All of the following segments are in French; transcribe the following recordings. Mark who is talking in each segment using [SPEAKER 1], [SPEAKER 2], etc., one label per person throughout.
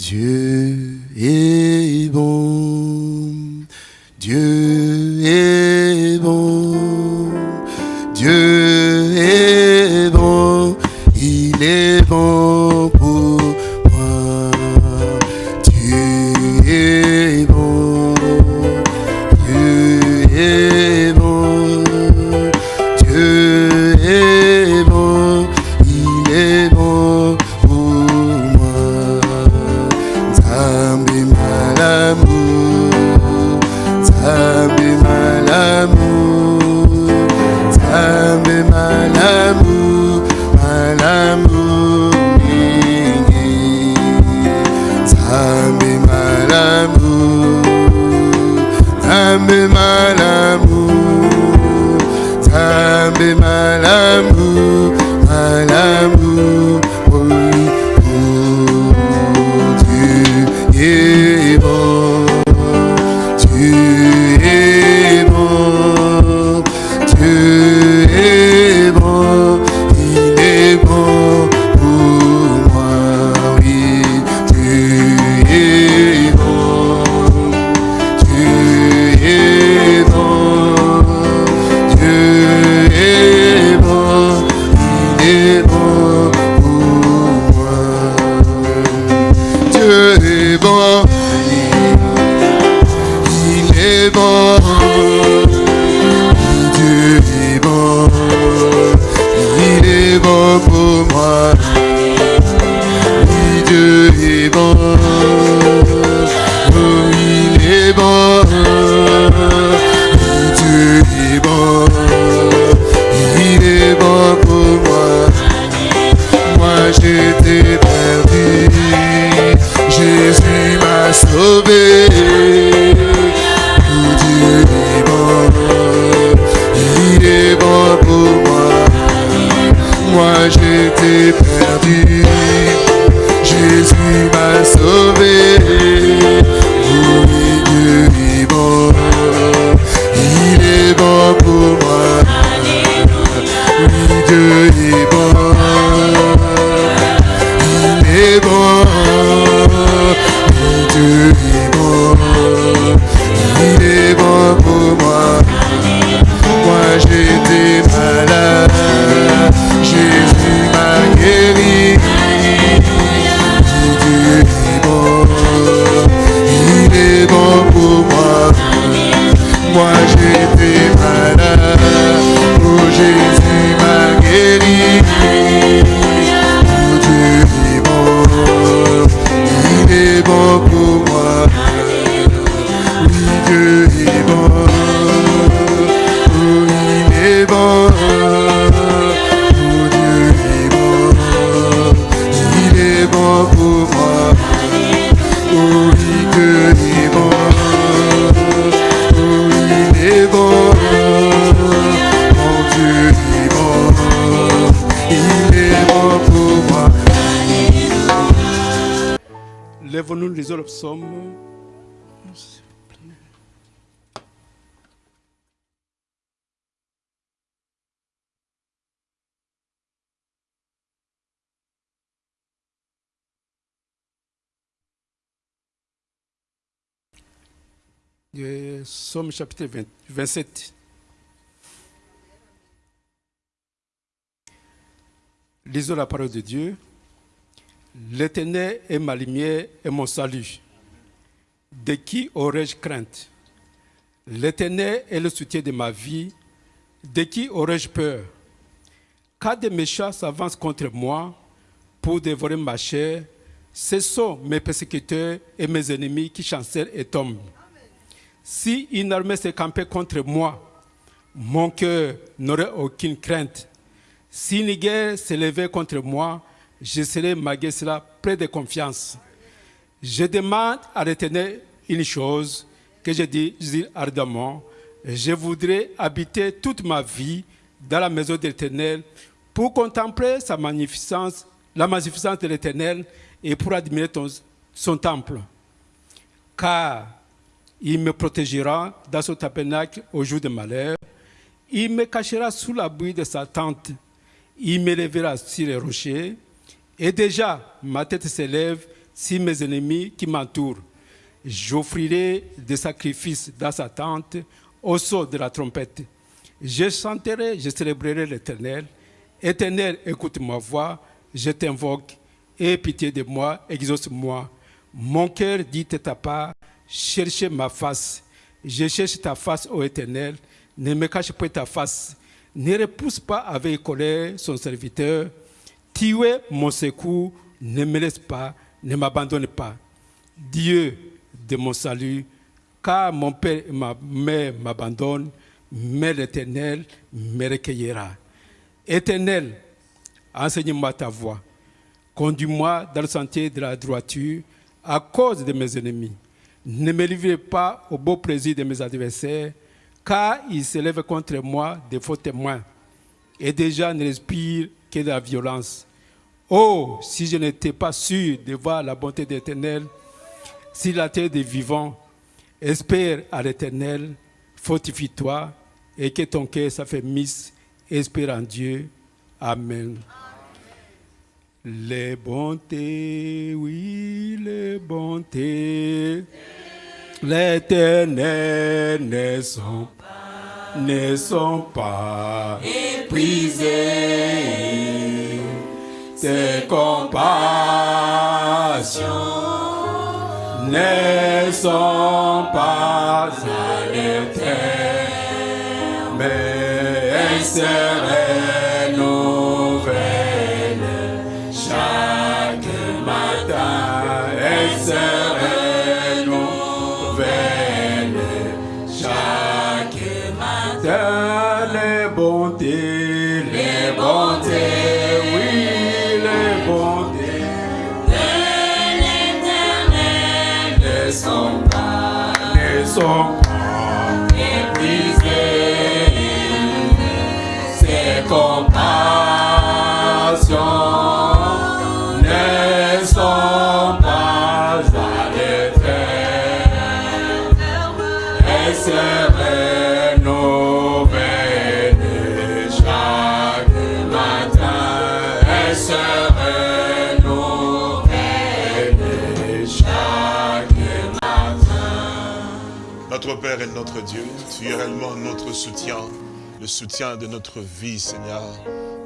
[SPEAKER 1] Dieu est bon. Dieu
[SPEAKER 2] Somme chapitre 20, 27. Lisons la parole de Dieu. L'Éternel est ma lumière et mon salut. De qui aurais-je crainte? L'Éternel est le soutien de ma vie. De qui aurais-je peur? Quand des méchants s'avancent contre moi pour dévorer ma chair. Ce sont mes persécuteurs et mes ennemis qui chancellent et tombent. Si une armée se campait contre moi, mon cœur n'aurait aucune crainte. Si une guerre s'élevait contre moi, je serais malgré cela près de confiance. Je demande à retenir une chose que je dis, ardemment. Je voudrais habiter toute ma vie dans la maison de l'Éternel pour contempler sa magnificence, la magnificence de l'Éternel et pour admirer son temple. Car il me protégera dans son tabernacle au jour de malheur. Il me cachera sous l'abri de sa tente. Il m'élèvera sur les rochers. Et déjà, ma tête s'élève sur mes ennemis qui m'entourent. J'offrirai des sacrifices dans sa tente au son de la trompette. Je chanterai, je célébrerai l'Éternel. Éternel, écoute ma voix, je t'invoque. Aie pitié de moi, exauce-moi. Mon cœur dit à ta part, cherchez ma face. Je cherche ta face, ô Éternel. Ne me cache pas ta face. Ne repousse pas avec colère son serviteur. Tu es mon secours, ne me laisse pas, ne m'abandonne pas. Dieu de mon salut, car mon père et ma mère m'abandonnent, mais l'Éternel me recueillera. Éternel, enseigne-moi ta voie. Conduis-moi dans le sentier de la droiture à cause de mes ennemis. Ne me livrez pas au beau plaisir de mes adversaires, car ils s'élèvent contre moi des faux témoins, et déjà ne respirent que de la violence. Oh, si je n'étais pas sûr de voir la bonté de l'Éternel, si la terre des vivants espère à l'Éternel, fortifie-toi et que ton cœur s'affermisse, espère en Dieu. Amen. Les bontés, oui, les bontés, l'Éternel ne sont pas, ne sont pas épuisées. Tes compassions ne sont pas à l'éternel, mais elles Elles
[SPEAKER 3] Notre Dieu, tu es réellement notre soutien, le soutien de notre vie, Seigneur.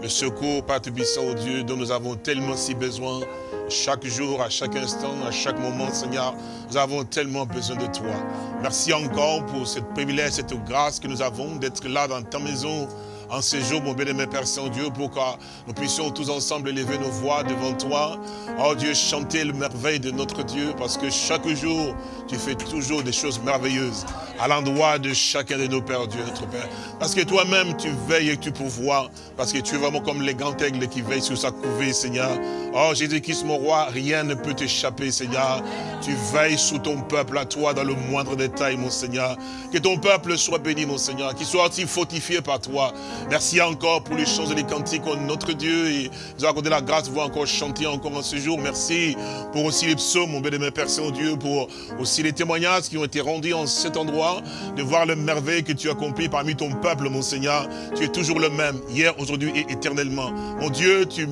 [SPEAKER 3] Le secours, Père Tubissant, oh Dieu, dont nous avons tellement si besoin. Chaque jour, à chaque instant, à chaque moment, Seigneur, nous avons tellement besoin de toi. Merci encore pour ce privilège, cette grâce que nous avons d'être là dans ta maison en ce jour, mon bien-aimé Père Saint-Dieu, pour que nous puissions tous ensemble élever nos voix devant toi. Oh Dieu, chanter le merveille de notre Dieu, parce que chaque jour, tu fais toujours des choses merveilleuses à l'endroit de chacun de nos pères, Dieu, notre Père. Parce que toi-même, tu veilles et tu pourvois, parce que tu es vraiment comme les grands aigles qui veillent sur sa couvée, Seigneur. Oh Jésus-Christ, mon roi, rien ne peut t'échapper, Seigneur. Tu veilles sous ton peuple à toi dans le moindre détail, mon Seigneur. Que ton peuple soit béni, mon Seigneur, qu'il soit aussi fortifié par toi. Merci encore pour les choses et les cantiques, oh, notre Dieu, et nous accordé la grâce de pouvoir encore chanter encore en ce jour. Merci pour aussi les psaumes, mon bien-aimé Père Saint-Dieu, pour aussi les témoignages qui ont été rendus en cet endroit, de voir le merveille que tu as accompli parmi ton peuple, mon Seigneur. Tu es toujours le même, hier, aujourd'hui et éternellement. Mon Dieu, tu,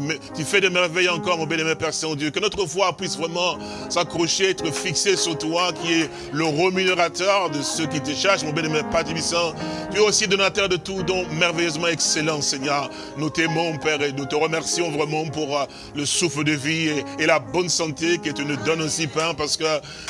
[SPEAKER 3] fais des merveilles encore, mon bien-aimé Père Saint-Dieu. Que notre foi puisse vraiment s'accrocher, être fixée sur toi, qui est le rémunérateur de ceux qui te cherchent, mon bien-aimé Père. Tu es aussi donateur de tout, don excellent, Seigneur. Nous t'aimons, Père, et nous te remercions vraiment pour euh, le souffle de vie et, la bonne santé que tu nous donnes aussi, Père, parce que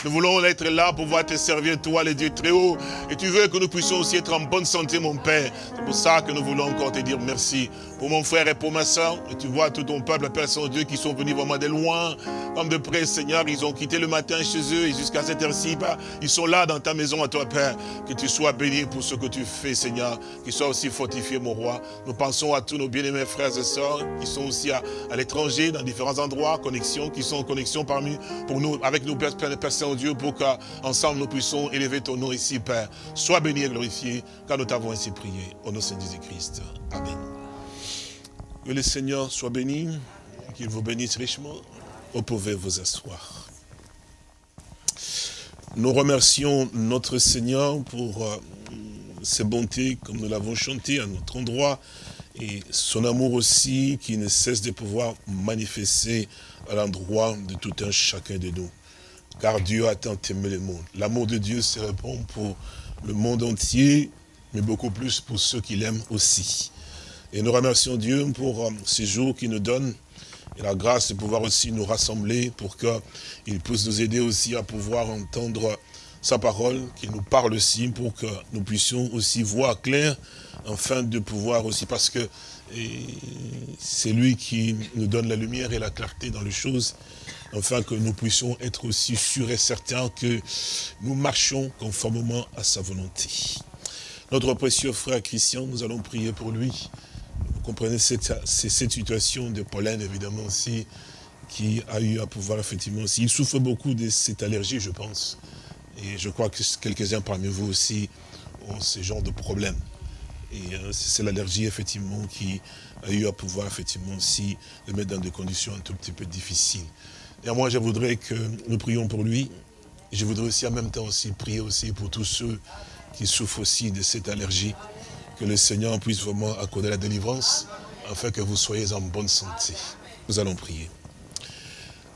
[SPEAKER 3] nous voulons être là pour pouvoir te servir, toi, les dieux très haut. Et tu veux que nous puissions aussi être en bonne santé, mon Père. C'est pour ça que nous voulons encore te dire merci pour mon frère et pour ma soeur. Tu vois tout ton peuple, Père Saint-Dieu, qui sont venus vraiment de loin, comme de près, Seigneur. Ils ont quitté le matin chez eux et jusqu'à cette heure-ci, Père, ils sont là dans ta maison à toi, Père. Que tu sois béni pour ce que tu fais, Seigneur. Qu'ils soient aussi fortifiés, mon roi. Nous pensons à tous nos bien-aimés frères et sœurs qui sont aussi à, l'étranger, dans différents endroits, connexion, qui sont en connexion parmi, pour nous, avec nous, Père, Père, Saint-Dieu, pour qu'ensemble nous puissions élever ton nom ici, Père. Sois béni et glorifié, car nous t'avons ainsi prié. Au nom de Jésus-Christ. Amen. Que le Seigneur soit béni, qu'il vous bénisse richement. Vous pouvez vous asseoir. Nous remercions notre Seigneur pour euh, ses bontés, comme nous l'avons chanté à notre endroit. Et son amour aussi qui ne cesse de pouvoir manifester à l'endroit de tout un chacun de nous. Car Dieu a tant aimé le monde. L'amour de Dieu se répond pour le monde entier, mais beaucoup plus pour ceux qui l'aiment aussi. Et nous remercions Dieu pour euh, ces jours qu'il nous donne et la grâce de pouvoir aussi nous rassembler pour qu'il puisse nous aider aussi à pouvoir entendre sa parole, qu'il nous parle aussi pour que nous puissions aussi voir clair, afin de pouvoir aussi, parce que c'est lui qui nous donne la lumière et la clarté dans les choses, afin que nous puissions être aussi sûrs et certains que nous marchons conformément à sa volonté. Notre précieux frère Christian, nous allons prier pour lui. Vous comprenez, c'est cette situation de pollen, évidemment, aussi, qui a eu à pouvoir, effectivement, aussi. Il souffre beaucoup de cette allergie, je pense. Et je crois que quelques-uns parmi vous aussi ont ce genre de problème. Et euh, c'est l'allergie, effectivement, qui a eu à pouvoir, effectivement, aussi le mettre dans des conditions un tout petit peu difficiles. Et moi, je voudrais que nous prions pour lui. Et je voudrais aussi, en même temps, aussi prier aussi pour tous ceux qui souffrent aussi de cette allergie. Que le Seigneur puisse vraiment accorder la délivrance, afin que vous soyez en bonne santé. Nous allons prier.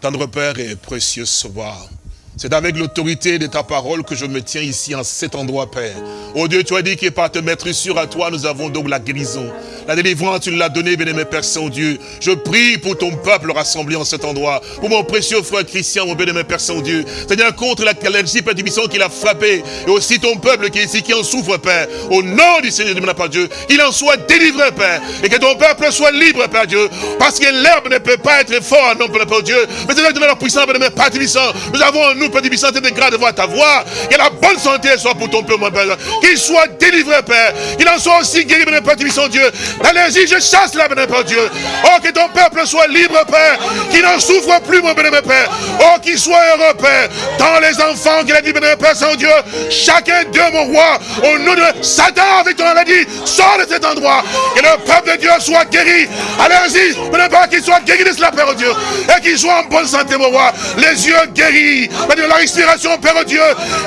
[SPEAKER 3] Tendre Père et précieux Sauveur, c'est avec l'autorité de ta parole que je me tiens ici en cet endroit, Père. Oh Dieu, tu as dit que par te mettre sur à toi, nous avons donc la guérison. La délivrance, tu l'as donnée, bien-aimé Père Saint-Dieu. Je prie pour ton peuple rassemblé en cet endroit. Pour mon précieux frère Christian, mon bien-aimé Père Saint-Dieu. Seigneur, contre la allergie, Père Tibisson, qui l'a frappé. Et aussi ton peuple qui est ici, qui en souffre, Père. Au nom du Seigneur de Père Dieu, qu'il en soit délivré, Père. Et que ton peuple soit libre, Père Dieu. Parce que l'herbe ne peut pas être fort, non, Père Dieu. Mais Seigneur, de la puissance, bien-aimé Père Tibisson. Nous avons en nous, Père Tibisson, de grâce de voir ta voix. Que la bonne santé soit pour ton peuple, mon Père. Qu'il soit délivré, Père. Qu'il en soit aussi guéri, bien-aimé Père Tibisson, Dieu. L'allergie, je chasse la bénédiction, Père Dieu. Oh, que ton peuple soit libre, Père. Qu'il n'en souffre plus, mon Père. Oh, qu'il soit heureux, Père. Dans les enfants qu'il a dit, bénémoine, Père Saint-Dieu. Chacun d'eux, mon roi, au nom de Satan, avec ton maladie, sort de cet endroit. Que le peuple de Dieu soit guéri. Allez-y, bénémoine, qu'il soit guéri de cela, Père Dieu. Et qu'il soit en bonne santé, mon roi. Les yeux guéris. La respiration, Père Dieu.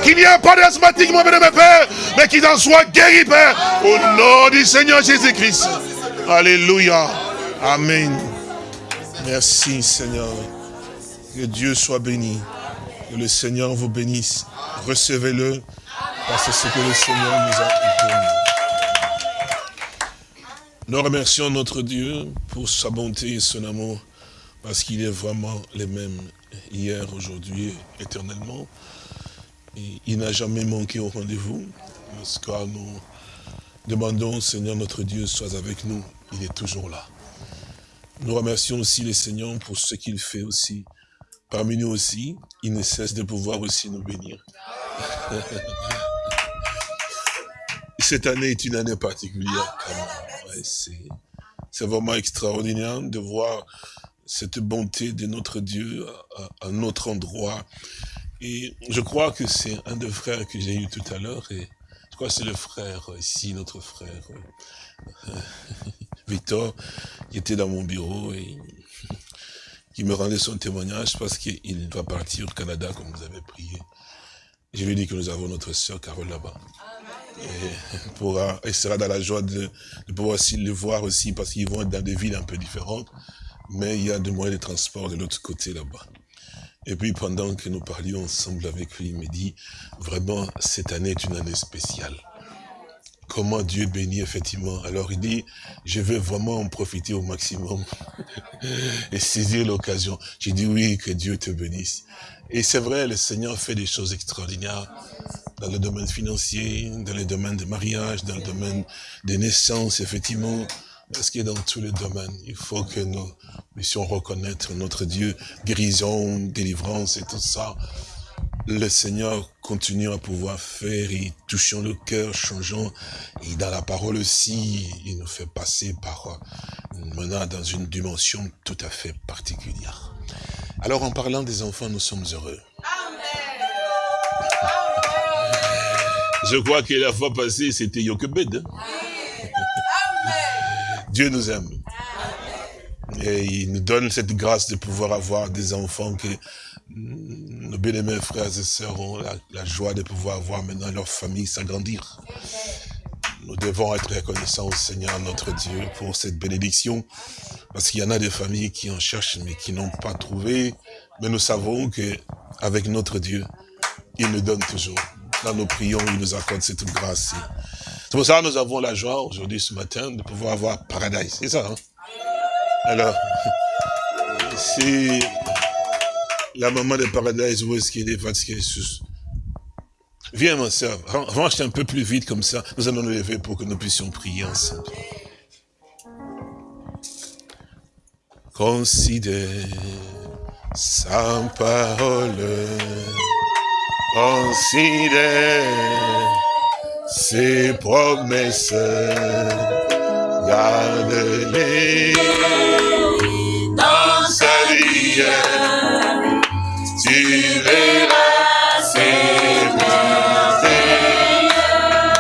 [SPEAKER 3] Qu'il n'y ait pas d'asthmatique, mon bénémoine, Père. Mais qu'il en soit guéri, Père. Au nom du Seigneur Jésus-Christ. Alléluia. Amen. Merci Seigneur. Que Dieu soit béni. Que le Seigneur vous bénisse. Recevez-le. Parce que c'est ce que le Seigneur nous a donné. Nous remercions notre Dieu pour sa bonté et son amour. Parce qu'il est vraiment le même hier, aujourd'hui, éternellement. Il n'a jamais manqué au rendez-vous. Parce que nous demandons, Seigneur notre Dieu, sois avec nous il est toujours là. Nous remercions aussi le Seigneur pour ce qu'il fait aussi. Parmi nous aussi, il ne cesse de pouvoir aussi nous bénir. Cette année est une année particulière. C'est vraiment extraordinaire de voir cette bonté de notre Dieu à, un autre endroit. Et je crois que c'est un des frères que j'ai eu tout à l'heure. Et je crois que c'est le frère ici, notre frère. Victor, qui était dans mon bureau et qui me rendait son témoignage parce qu'il va partir au Canada, comme vous avez prié. Je lui ai dit que nous avons notre soeur Carole là-bas. Et pourra, elle sera dans la joie de, pouvoir aussi le voir aussi, parce qu'ils vont être dans des villes un peu différentes, mais il y a des moyens de transport de l'autre côté là-bas. Et puis pendant que nous parlions ensemble avec lui, il me dit, vraiment, cette année est une année spéciale comment Dieu bénit effectivement. Alors il dit, je veux vraiment en profiter au maximum et saisir l'occasion. J'ai dit oui, que Dieu te bénisse. Et c'est vrai, le Seigneur fait des choses extraordinaires dans le domaine financier, dans le domaine de mariage, dans le domaine des naissances, effectivement. Parce que dans tous les domaines, il faut que nous puissions reconnaître notre Dieu, guérison, délivrance et tout ça le Seigneur continue à pouvoir faire et touchant le cœur, changeant. Et dans la parole aussi, il nous fait passer par maintenant dans une dimension tout à fait particulière. Alors en parlant des enfants, nous sommes heureux. Je crois que la fois passée, c'était Yokebed. Hein. Dieu nous aime. Et il nous donne cette grâce de pouvoir avoir des enfants que nos bien-aimés frères et sœurs ont la, joie de pouvoir voir maintenant leur famille s'agrandir. Nous devons être reconnaissants au Seigneur notre Dieu pour cette bénédiction. Parce qu'il y en a des familles qui en cherchent mais qui n'ont pas trouvé. Mais nous savons que avec notre Dieu, il nous donne toujours. Dans nos prions, il nous accorde cette grâce. C'est pour ça que nous avons la joie aujourd'hui, ce matin, de pouvoir avoir Paradise. C'est ça, hein? Alors, c'est la maman de Paradise, où est-ce qu'il est fatigué Viens, ma soeur, range un peu plus vite comme ça. Nous allons nous lever pour que nous puissions prier ensemble. Considère sa parole. Considère ses promesses. Garde-les dans sa vie. Tu verras ses merveilles.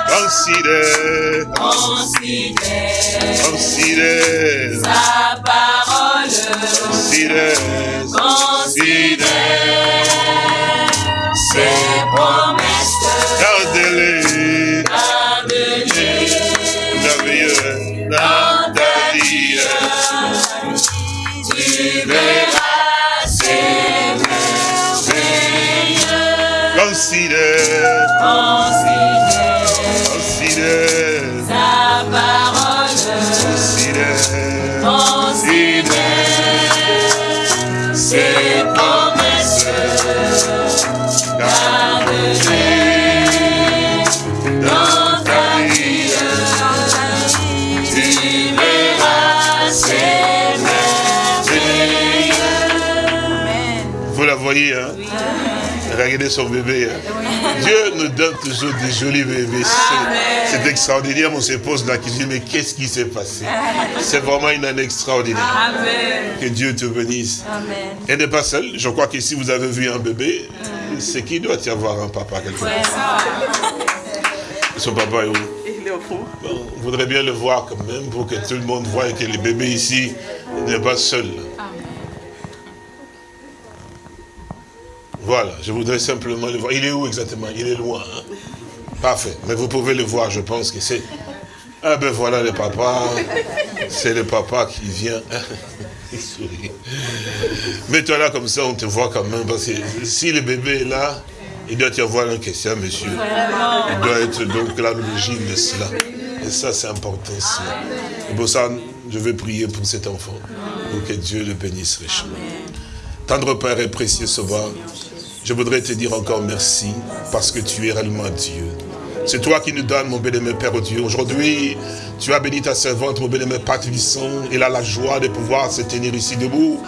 [SPEAKER 3] Considère,
[SPEAKER 4] Considère
[SPEAKER 3] considère,
[SPEAKER 4] sa parole.
[SPEAKER 3] considère, considère. Considère, Son bébé. hein. Dieu nous donne toujours des jolis bébés. C'est- extraordinaire. On se pose la question, mais qu'est-ce qui s'est passé? C'est vraiment une année extraordinaire. Que Dieu te bénisse. Elle n'est pas seule. Je crois que si vous avez vu un bébé, c'est qu'il doit y avoir un papa quelque part. Son papa est où? Bon, on voudrait bien le voir quand même pour que tout le monde voie que le bébé ici n'est pas seul. Voilà, je voudrais simplement le voir. Il est où exactement? Il est loin. hein? Parfait. Mais vous pouvez le voir, je pense que c'est... Ah ben voilà le papa. C'est le papa qui vient. Il sourit. Mets-toi là comme ça, on te voit quand même. Parce que si le bébé est là, il doit y avoir une question, monsieur. Il doit être donc là l'origine de cela. Et ça, c'est important. cela. Et pour ça, je vais prier pour cet enfant. Pour que Dieu le bénisse richement. Tendre Père et précieux Sauveur, je voudrais te dire encore merci parce que tu es réellement Dieu. C'est toi qui nous donnes, mon bien-aimé Père Dieu. Aujourd'hui, tu as béni ta servante, mon bien-aimé Tubisson. Il a la joie de pouvoir se tenir ici debout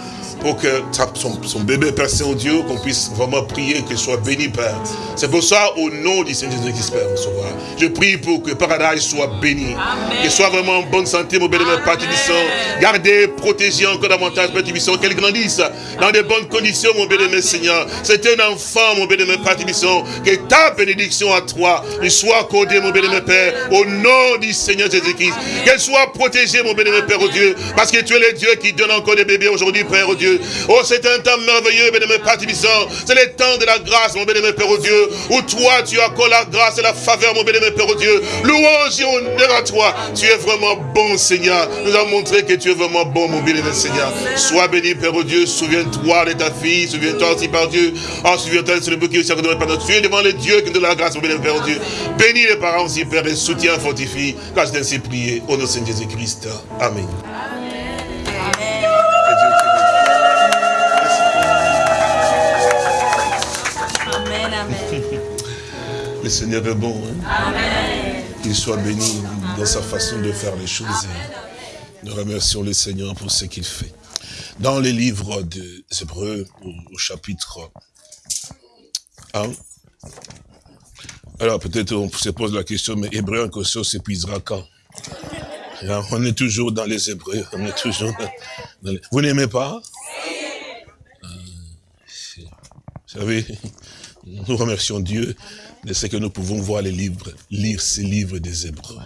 [SPEAKER 3] pour que son, son bébé Père Saint-Dieu, qu'on puisse vraiment prier, qu'il soit béni, Père. C'est pour ça, au nom du Seigneur Jésus-Christ, Père, mon Sauveur, je prie pour que Paradise soit béni, qu'il soit vraiment en bonne santé, mon bien-aimé Père Tubisson. Gardez, protégez encore davantage, Père Tubisson, qu'il grandisse dans de bonnes conditions, mon bien-aimé Seigneur. C'est un enfant, mon bien-aimé Père Tubisson, que ta bénédiction à toi lui soit accordée, mon bien-aimé Père, au nom du Seigneur Jésus-Christ. Qu'elle soit protégée, mon bien-aimé Père, au Dieu, parce que tu es le Dieu qui donne encore des bébés aujourd'hui, Père, au Dieu. Oh, c'est un temps merveilleux, bien-aimé Père. C'est le temps de la grâce, mon bien-aimé Père, au Dieu, où toi, tu accordes la grâce et la faveur, mon bien-aimé Père, au Dieu. Louange et honneur à toi. Tu es vraiment bon, Seigneur. Nous avons montré que tu es vraiment bon, mon bien-aimé Seigneur. Sois béni, Père, au Dieu. Souviens-toi de ta fille. Souviens-toi aussi, par Dieu. Oh, souviens-toi de ce bouquet qui est par notre Dieu. Devant le Dieu qui nous donne la grâce, mon bien-aimé Père, au Dieu. Bénis les parents aussi, Père, et soutiens, fortifie. Car je t'ai ainsi prié. Au nom de Jésus-Christ. Amen. Dieu Le Seigneur est bon. hein. Qu'il soit béni dans sa façon de faire les choses. Nous remercions le Seigneur pour ce qu'il fait. Dans les livres des Hébreux, au, chapitre 1, alors peut-être on se pose la question, mais Hébreu en question s'épuisera quand? Alors, On est toujours dans les Hébreux, on est toujours dans, les- Vous n'aimez pas? Euh, Vous savez, nous remercions Dieu de ce que nous pouvons voir les livres, lire ces livres des Hébreux.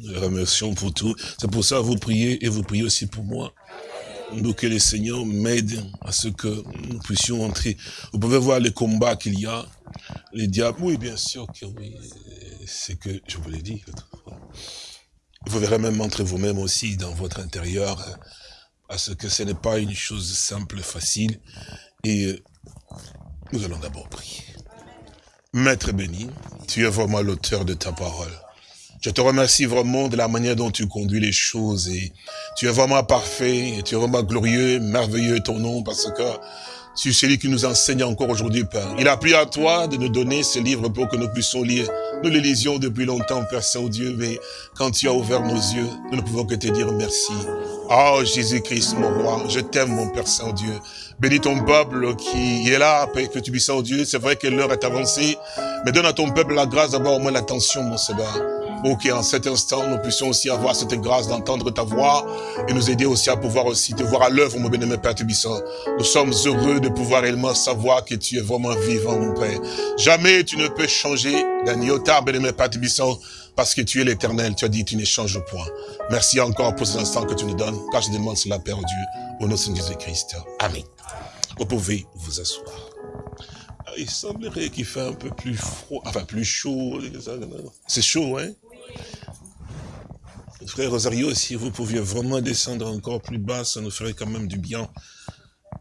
[SPEAKER 3] Nous le remercions pour tout. C'est pour ça que vous priez et vous priez aussi pour moi. Donc que le Seigneur m'aide à ce que nous puissions entrer. Vous pouvez voir les combats qu'il y a. Les diables, oui, bien sûr que oui. C'est que, je vous l'ai dit. Vous verrez même entre vous-même aussi dans votre intérieur, euh, parce que ce n'est pas une chose simple, facile. Et euh, nous allons d'abord prier. Maître béni, tu es vraiment l'auteur de ta parole. Je te remercie vraiment de la manière dont tu conduis les choses et tu es vraiment parfait et tu es vraiment glorieux, merveilleux ton nom parce que tu es celui qui nous enseigne encore aujourd'hui, Père. Il a plu à toi de nous donner ce livre pour que nous puissions lire. Nous le lisions depuis longtemps, Père Saint-Dieu, mais quand tu as ouvert nos yeux, nous ne pouvons que te dire merci. Oh Jésus-Christ, mon roi, je t'aime, mon Père Saint-Dieu. Bénis ton peuple qui est là, que tu puisses, oh Dieu. C'est vrai que l'heure est avancée, mais donne à ton peuple la grâce d'avoir au moins l'attention, mon Seigneur. Pour qu'en cet instant, nous puissions aussi avoir cette grâce d'entendre ta voix et nous aider aussi à pouvoir aussi te voir à l'œuvre, mon bien-aimé Père Tubissant. Nous sommes heureux de pouvoir réellement savoir que tu es vraiment vivant, mon Père. Jamais tu ne peux changer d'un iota, bien-aimé Père Tubissant, parce que tu es l'éternel. Tu as dit, tu ne changes point. Merci encore pour cet instant que tu nous donnes, car je demande cela, Père Dieu, au nom de Jésus-Christ. Amen. Vous pouvez vous asseoir. Ah, Il semblerait qu'il fait un peu plus froid, enfin plus chaud. C'est chaud, hein? Frère Rosario, si vous pouviez vraiment descendre encore plus bas, ça nous ferait quand même du bien.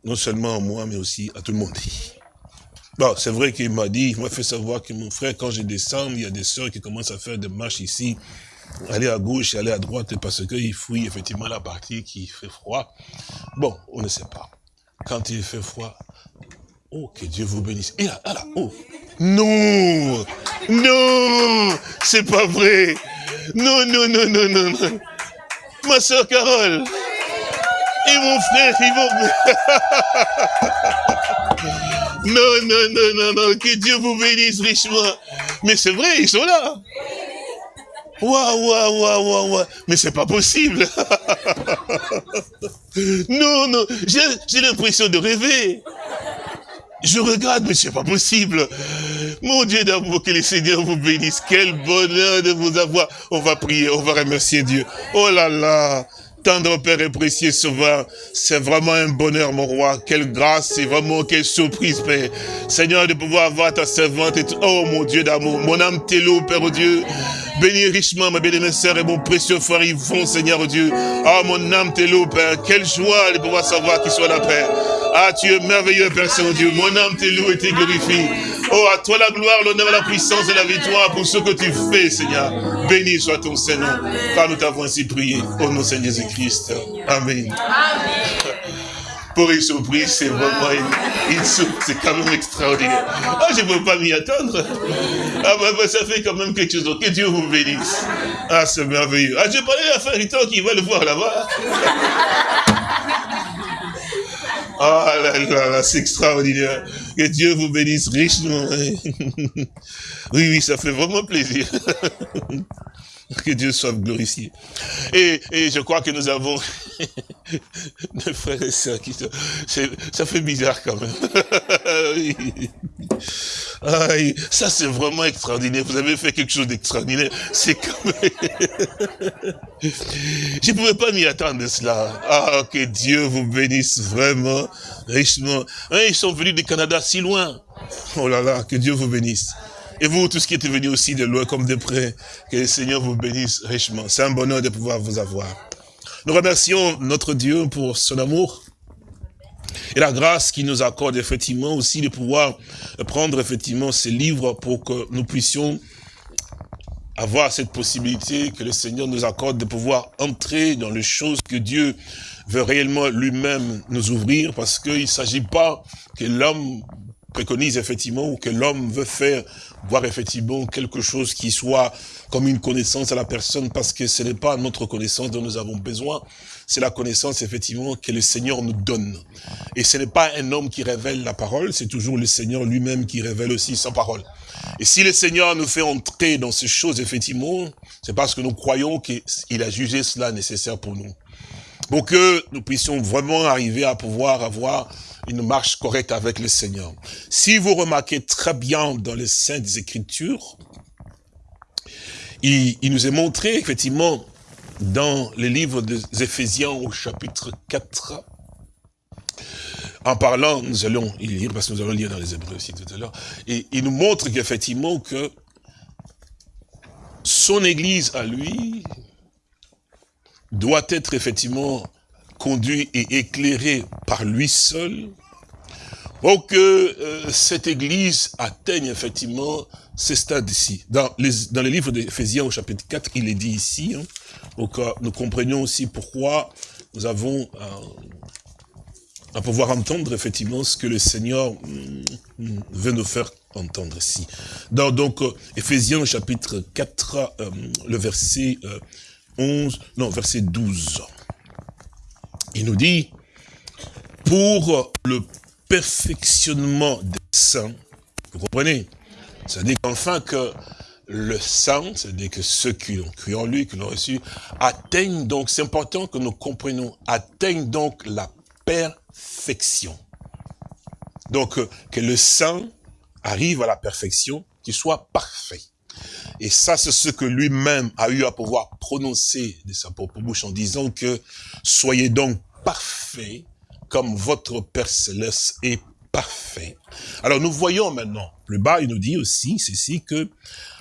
[SPEAKER 3] Non seulement à moi, mais aussi à tout le monde. Bon, c'est vrai qu'il m'a dit, il m'a fait savoir que mon frère, quand je descends, il y a des sœurs qui commencent à faire des marches ici, aller à gauche aller à droite, parce qu'ils fouillent effectivement la partie qui fait froid. Bon, on ne sait pas. Quand il fait froid, oh, que Dieu vous bénisse. Et là, ah là, oh, non, non, c'est pas vrai. Non, non, non, non, non, non. Ma soeur Carole et mon frère, ils vont... Non, non, non, non, non, que Dieu vous bénisse richement. Mais c'est vrai, ils sont là. Waouh, waouh, waouh, waouh, waouh. Mais c'est pas possible. non, non, j'ai l'impression de rêver. Je regarde, mais c'est pas possible. Mon Dieu d'amour, que le Seigneur vous bénisse. Quel bonheur de vous avoir. On va prier, on va remercier Dieu. Oh là là. Tendre Père et précieux Sauveur, c'est vraiment un bonheur, mon roi. Quelle grâce, c'est vraiment quelle surprise, Père. Seigneur, de pouvoir avoir ta servante et. Oh, mon Dieu d'amour, mon âme t'est loup, Père oh Dieu. Bénis richement ma bien-aimée sœur et mon précieux frère Yvon, Seigneur oh Dieu. Ah, mon âme t'est loup, Père. Quelle joie de pouvoir savoir qu'il soit là, Père. Ah, tu es merveilleux, Père Saint-Dieu. Mon âme t'est loue et t'est glorifie. Oh, à toi la gloire, l'honneur, la puissance et la victoire pour ce que tu fais, Seigneur. Béni soit ton Seigneur, car nous t'avons ainsi prié. Au nom de Seigneur Jésus-Christ. Amen. Pour une surprise, c'est vraiment une, une surprise, c'est quand même extraordinaire. Ah, je ne peux pas m'y attendre. Ah, bah, bah, ça fait quand même quelque chose. Donc, que Dieu vous bénisse. Ah, c'est merveilleux. Ah, j'ai parlé à Fariton qui va le voir là-bas. Ah là là là, c'est extraordinaire. Que Dieu vous bénisse richement. Oui, oui, ça fait vraiment plaisir. Que Dieu soit glorifié. Et, et je crois que nous avons des frères et sœurs qui sont... Ça fait bizarre quand même. Oui. Aïe, ça c'est vraiment extraordinaire. Vous avez fait quelque chose d'extraordinaire. C'est quand même... Je ne pouvais pas m'y attendre de cela. Ah, que Dieu vous bénisse vraiment, richement. Hein, ils sont venus du Canada si loin. Oh là là, que Dieu vous bénisse. Et vous, tous qui êtes venus aussi de loin comme de près, que le Seigneur vous bénisse richement. C'est un bonheur de pouvoir vous avoir. Nous remercions notre Dieu pour son amour et la grâce qu'il nous accorde effectivement aussi de pouvoir prendre effectivement ces livres pour que nous puissions avoir cette possibilité que le Seigneur nous accorde de pouvoir entrer dans les choses que Dieu veut réellement lui-même nous ouvrir parce qu'il ne s'agit pas que l'homme préconise effectivement ou que l'homme veut faire voir effectivement quelque chose qui soit comme une connaissance à la personne parce que ce n'est pas notre connaissance dont nous avons besoin, c'est la connaissance effectivement que le Seigneur nous donne. Et ce n'est pas un homme qui révèle la parole, c'est toujours le Seigneur lui-même qui révèle aussi sa parole. Et si le Seigneur nous fait entrer dans ces choses, effectivement, c'est parce que nous croyons qu'il a jugé cela nécessaire pour nous. Pour que nous puissions vraiment arriver à pouvoir avoir une marche correcte avec le Seigneur. Si vous remarquez très bien dans les Saintes Écritures, il, nous est montré, effectivement, dans le livre des Éphésiens au chapitre 4, en parlant, nous allons y lire, parce que nous allons lire dans les Hébreux aussi tout à l'heure, et il nous montre qu'effectivement que son église à lui doit être effectivement conduit et éclairé par lui seul pour que euh, cette église atteigne effectivement ces stades ici. Dans les, dans les livres d'Éphésiens au chapitre 4, il est dit ici, hein, pour que nous comprenions aussi pourquoi nous avons euh, à pouvoir entendre effectivement ce que le Seigneur mm, veut nous faire entendre ici. Donc euh, Éphésiens chapitre 4, euh, le verset 11, non, verset 12. Il nous dit, pour le perfectionnement des saints, vous comprenez? C'est-à-dire qu'enfin que le sang, c'est-à-dire que ceux qui ont cru en lui, qui l'ont reçu, atteignent donc, c'est important que nous comprenions, atteignent donc la perfection. Donc, euh, que le sang arrive à la perfection, qu'il soit parfait. Et ça, c'est ce que lui-même a eu à pouvoir prononcer de sa propre bouche en disant que soyez donc parfaits comme votre Père Céleste est parfait. Alors nous voyons maintenant, plus bas, il nous dit aussi ceci que,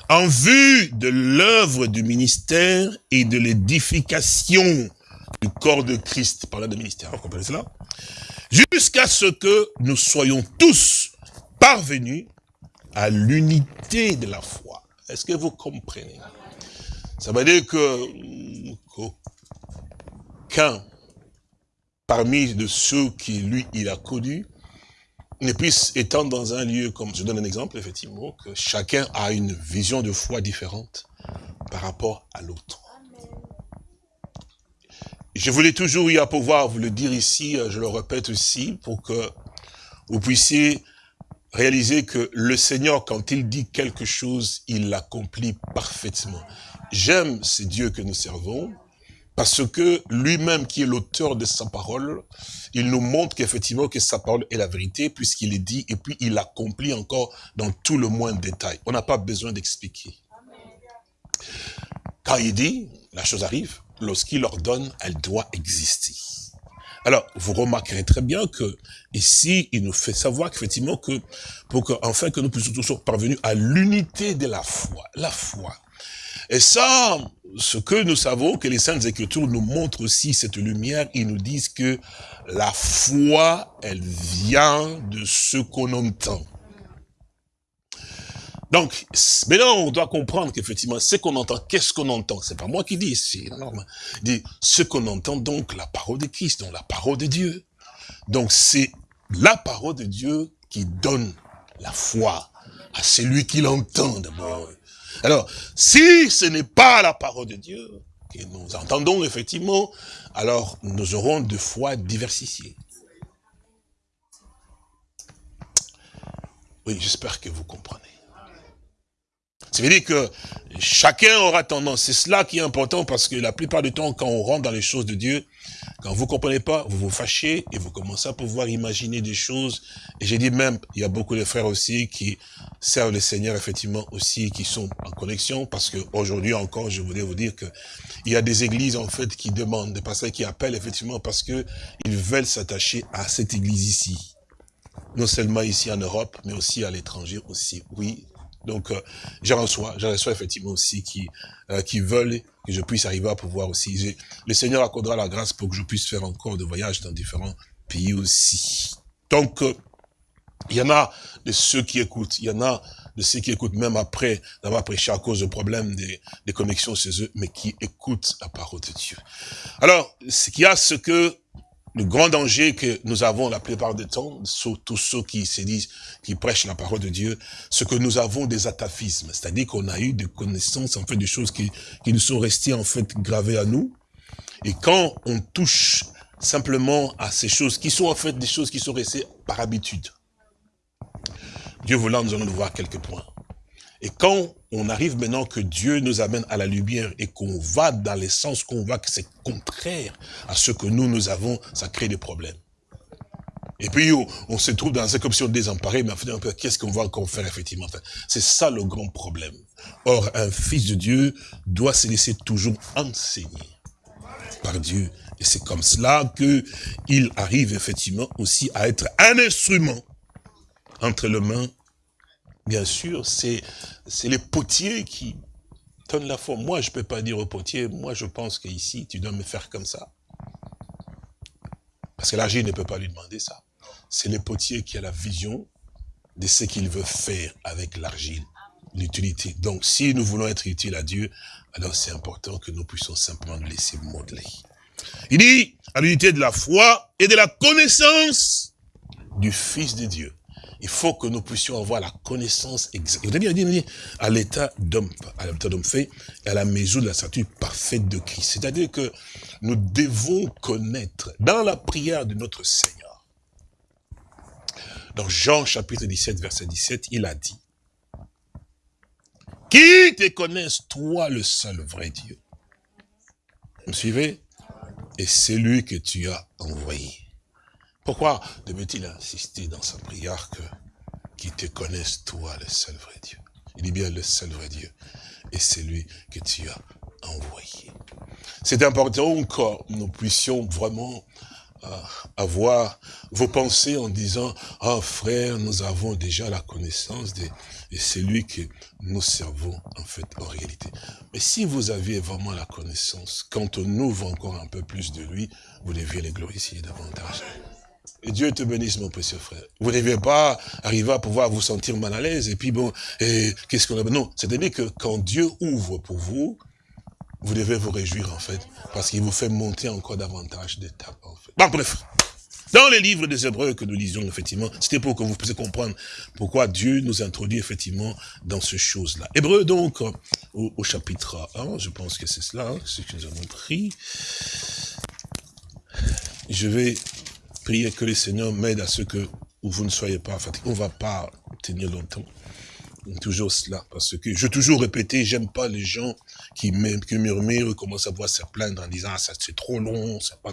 [SPEAKER 3] en vue de l'œuvre du ministère et de l'édification du corps de Christ, par là de ministère, vous comprenez cela Jusqu'à ce que nous soyons tous parvenus à l'unité de la foi. Est-ce que vous comprenez? Ça veut dire que qu'aucun parmi de ceux qui lui il a connus ne puisse étant dans un lieu comme je donne un exemple effectivement que chacun a une vision de foi différente par rapport à l'autre. Je voulais toujours y à pouvoir vous le dire ici, je le répète aussi, pour que vous puissiez réaliser que le Seigneur, quand il dit quelque chose, il l'accomplit parfaitement. J'aime ce Dieu que nous servons, parce que lui-même qui est l'auteur de sa parole, il nous montre qu'effectivement que sa parole est la vérité, puisqu'il est dit, et puis il l'accomplit encore dans tout le moindre détail. On n'a pas besoin d'expliquer. Quand il dit, la chose arrive, lorsqu'il ordonne, elle doit exister. Alors, vous remarquerez très bien que ici, il nous fait savoir qu'effectivement que, pour que, enfin, que nous puissions tous parvenus à l'unité de la foi. La foi. Et ça, ce que nous savons, que les Saintes Écritures nous montrent aussi cette lumière, ils nous disent que la foi, elle vient de ce qu'on entend. Donc, maintenant, on doit comprendre qu'effectivement, ce qu'on entend, qu'est-ce qu'on entend? C'est pas moi qui dis, c'est normal. Dit ce qu'on entend, donc, la parole de Christ, donc la parole de Dieu. Donc, c'est la parole de Dieu qui donne la foi à celui qui l'entend d'abord. Alors, si ce n'est pas la parole de Dieu que nous entendons effectivement, alors nous aurons de foi diversifiées. Oui, j'espère que vous comprenez. Ça veut dire que chacun aura tendance, c'est cela qui est important parce que la plupart du temps, quand on rentre dans les choses de Dieu, quand vous comprenez pas, vous vous fâchez et vous commencez à pouvoir imaginer des choses. Et j'ai dit même, il y a beaucoup de frères aussi qui servent le Seigneur effectivement aussi, qui sont en connexion parce que aujourd'hui encore, je voulais vous dire que il y a des églises en fait qui demandent, des pasteurs qui appellent effectivement parce que ils veulent s'attacher à cette église ici. Non seulement ici en Europe, mais aussi à l'étranger aussi. Oui, donc, euh, j'en reçois, j'en reçois effectivement aussi qui, euh, qui veulent que je puisse arriver à pouvoir aussi. Le Seigneur accordera la grâce pour que je puisse faire encore de voyages dans différents pays aussi. Donc, euh, il y en a de ceux qui écoutent, il y en a de ceux qui écoutent même après d'avoir prêché à cause de problèmes des, des connexions chez eux, mais qui écoutent la parole de Dieu. Alors, ce qu'il y a, ce que le grand danger que nous avons la plupart du temps, tous ceux qui se disent, qui prêchent la parole de Dieu, c'est que nous avons des ataphismes, c'est-à-dire qu'on a eu des connaissances, en fait, des choses qui, qui nous sont restées, en fait, gravées à nous. Et quand on touche simplement à ces choses, qui sont en fait des choses qui sont restées par habitude, Dieu voulant, nous allons voir quelques points. Et quand on arrive maintenant que Dieu nous amène à la lumière et qu'on va dans les sens qu'on voit que c'est contraire à ce que nous, nous avons, ça crée des problèmes. Et puis, on, se trouve dans cette option désemparée, mais en fait, qu'est-ce qu'on va encore faire, effectivement? C'est ça le grand problème. Or, un fils de Dieu doit se laisser toujours enseigner par Dieu. Et c'est comme cela que il arrive, effectivement, aussi à être un instrument entre les mains bien sûr, c'est les potiers qui, donne la forme. Moi, je ne peux pas dire au potier, moi, je pense qu'ici, tu dois me faire comme ça. Parce que l'argile ne peut pas lui demander ça. C'est le potier qui a la vision de ce qu'il veut faire avec l'argile, l'utilité. Donc, si nous voulons être utiles à Dieu, alors c'est important que nous puissions simplement nous laisser modeler. Il dit, à l'unité de la foi et de la connaissance du Fils de Dieu. Il faut que nous puissions avoir la connaissance exacte. Il bien dit, à l'état d'homme, à l'état d'homme fait, et à la mesure de la statue parfaite de Christ. C'est-à-dire que nous devons connaître, dans la prière de notre Seigneur, dans Jean chapitre 17, verset 17, il a dit, qui te connaisse, toi le seul vrai Dieu Vous me suivez? Et c'est lui que tu as envoyé. Pourquoi devait-il insister dans sa prière que qui te connaisse, toi le seul vrai Dieu? Il dit bien le seul vrai Dieu. Et c'est lui que tu as envoyé. C'est important que nous puissions vraiment avoir vos pensées en disant, ah frère, nous avons déjà la connaissance de, et c'est lui que nous servons en fait en réalité. Mais si vous aviez vraiment la connaissance, quand on ouvre encore un peu plus de lui, vous deviez les glorifier davantage. Et Dieu te bénisse, mon précieux frère. Vous ne devez pas arriver à pouvoir vous sentir mal à l'aise. Et puis bon, qu'est-ce qu'on a Non, c'est-à-dire que quand Dieu ouvre pour vous, vous devez vous réjouir en fait, parce qu'il vous fait monter encore davantage d'étapes en. Bon, bref. Dans les livres des Hébreux que nous lisions, effectivement, c'était pour que vous puissiez comprendre pourquoi Dieu nous introduit effectivement dans ces choses-là. Hébreux, donc, au, chapitre 1, je pense que c'est cela, hein, ce que nous avons pris. Je vais prier que le Seigneur m'aide à ce que vous ne soyez pas fatigués. On ne va pas tenir longtemps toujours cela, parce que je toujours répété, j'aime pas les gens qui, qui murmurent, commencent à voir se plaindre en disant, ah, ça c'est trop long, c'est pas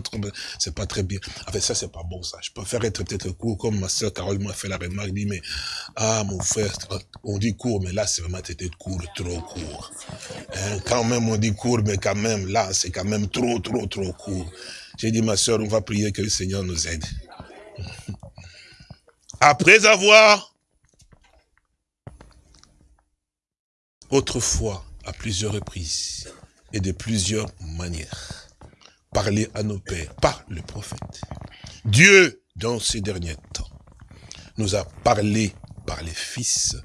[SPEAKER 3] c'est pas très bien. En fait, ça c'est pas bon ça. Je préfère être peut-être court, comme ma soeur Carole m'a fait la remarque, dit, mais, ah, mon frère, on dit court, mais là c'est vraiment peut-être court, trop court. Hein, quand même on dit court, mais quand même, là c'est quand même trop, trop, trop court. J'ai dit, ma soeur, on va prier que le Seigneur nous aide. Après avoir autrefois, à plusieurs reprises et de plusieurs manières, parler à nos pères par le prophète. Dieu, dans ces derniers temps, nous a parlé par les fils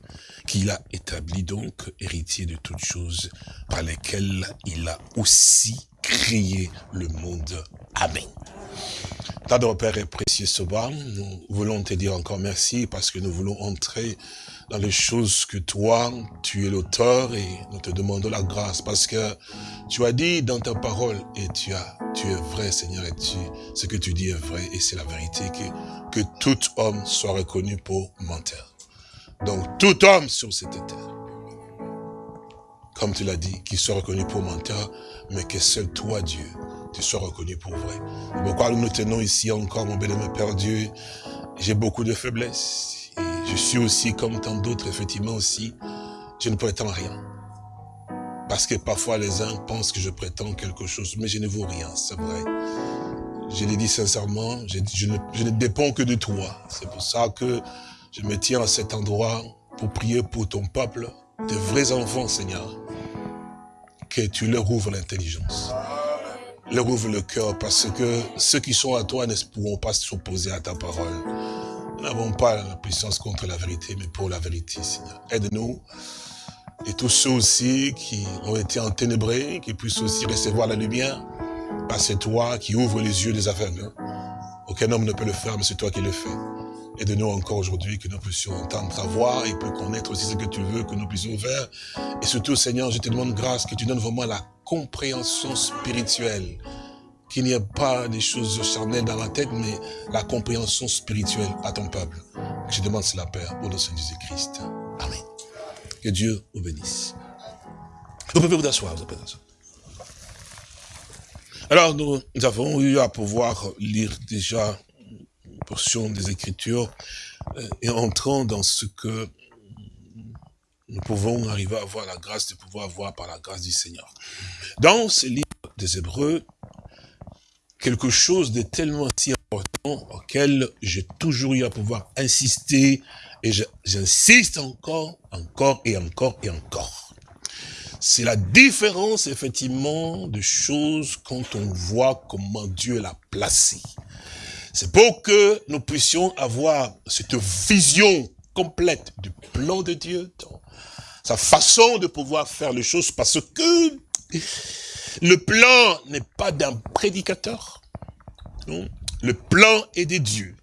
[SPEAKER 3] qu'il a établi donc héritier de toutes choses, par lesquelles il a aussi créé le monde. Amen. Tant Père et précieux Soba, nous voulons te dire encore merci parce que nous voulons entrer dans les choses que toi, tu es l'auteur et nous te demandons la grâce parce que tu as dit dans ta parole et tu as, tu es vrai Seigneur et tu, ce que tu dis est vrai et c'est la vérité que, que tout homme soit reconnu pour menteur. Donc tout homme sur cette terre, comme tu l'as dit, qui soit reconnu pour menteur, mais que seul toi Dieu, tu sois reconnu pour vrai. Pourquoi nous nous tenons ici encore, mon bel Père Dieu, j'ai beaucoup de faiblesses je suis aussi comme tant d'autres, effectivement aussi, je ne prétends rien. Parce que parfois les uns pensent que je prétends quelque chose, mais je ne vaux rien, c'est vrai. Je l'ai dit sincèrement, je, ne, je ne dépends que de toi. C'est pour ça que je me tiens à cet endroit pour prier pour ton peuple, de vrais enfants, Seigneur. Que tu leur ouvres l'intelligence. Leur ouvre le cœur, parce que ceux qui sont à toi ne pourront pas s'opposer à ta parole. Nous n'avons pas la puissance contre la vérité, mais pour la vérité, Seigneur. Aide-nous. Et tous ceux aussi qui ont été enténébrés, qui puissent aussi recevoir la lumière, parce c'est toi qui ouvres les yeux des aveugles. Aucun homme ne peut le faire, mais c'est toi qui le fais. Aide-nous encore aujourd'hui que nous puissions entendre ta voix et puis connaître aussi ce que tu veux que nous puissions faire. Et surtout, Seigneur, je te demande grâce que tu donnes vraiment la compréhension spirituelle qu'il n'y ait pas des choses charnelles dans la tête, mais la compréhension spirituelle à ton peuple. Je demande cela, Père, au nom de Jésus-Christ. Amen. Que Dieu vous bénisse. Vous pouvez vous asseoir, vous pouvez vous Alors, nous, avons eu à pouvoir lire déjà une portion des Écritures euh, et entrant dans ce que nous pouvons arriver à avoir la grâce de pouvoir avoir par la grâce du Seigneur. Dans ce livre des Hébreux, quelque chose de tellement si important auquel j'ai toujours eu à pouvoir insister et j'insiste encore, encore et encore et encore. C'est la différence, effectivement, de choses quand on voit comment Dieu l'a placé. C'est pour que nous puissions avoir cette vision complète du plan de Dieu, sa façon de pouvoir faire les choses, parce que le plan n'est pas d'un prédicateur. Non. Le plan est de Dieu.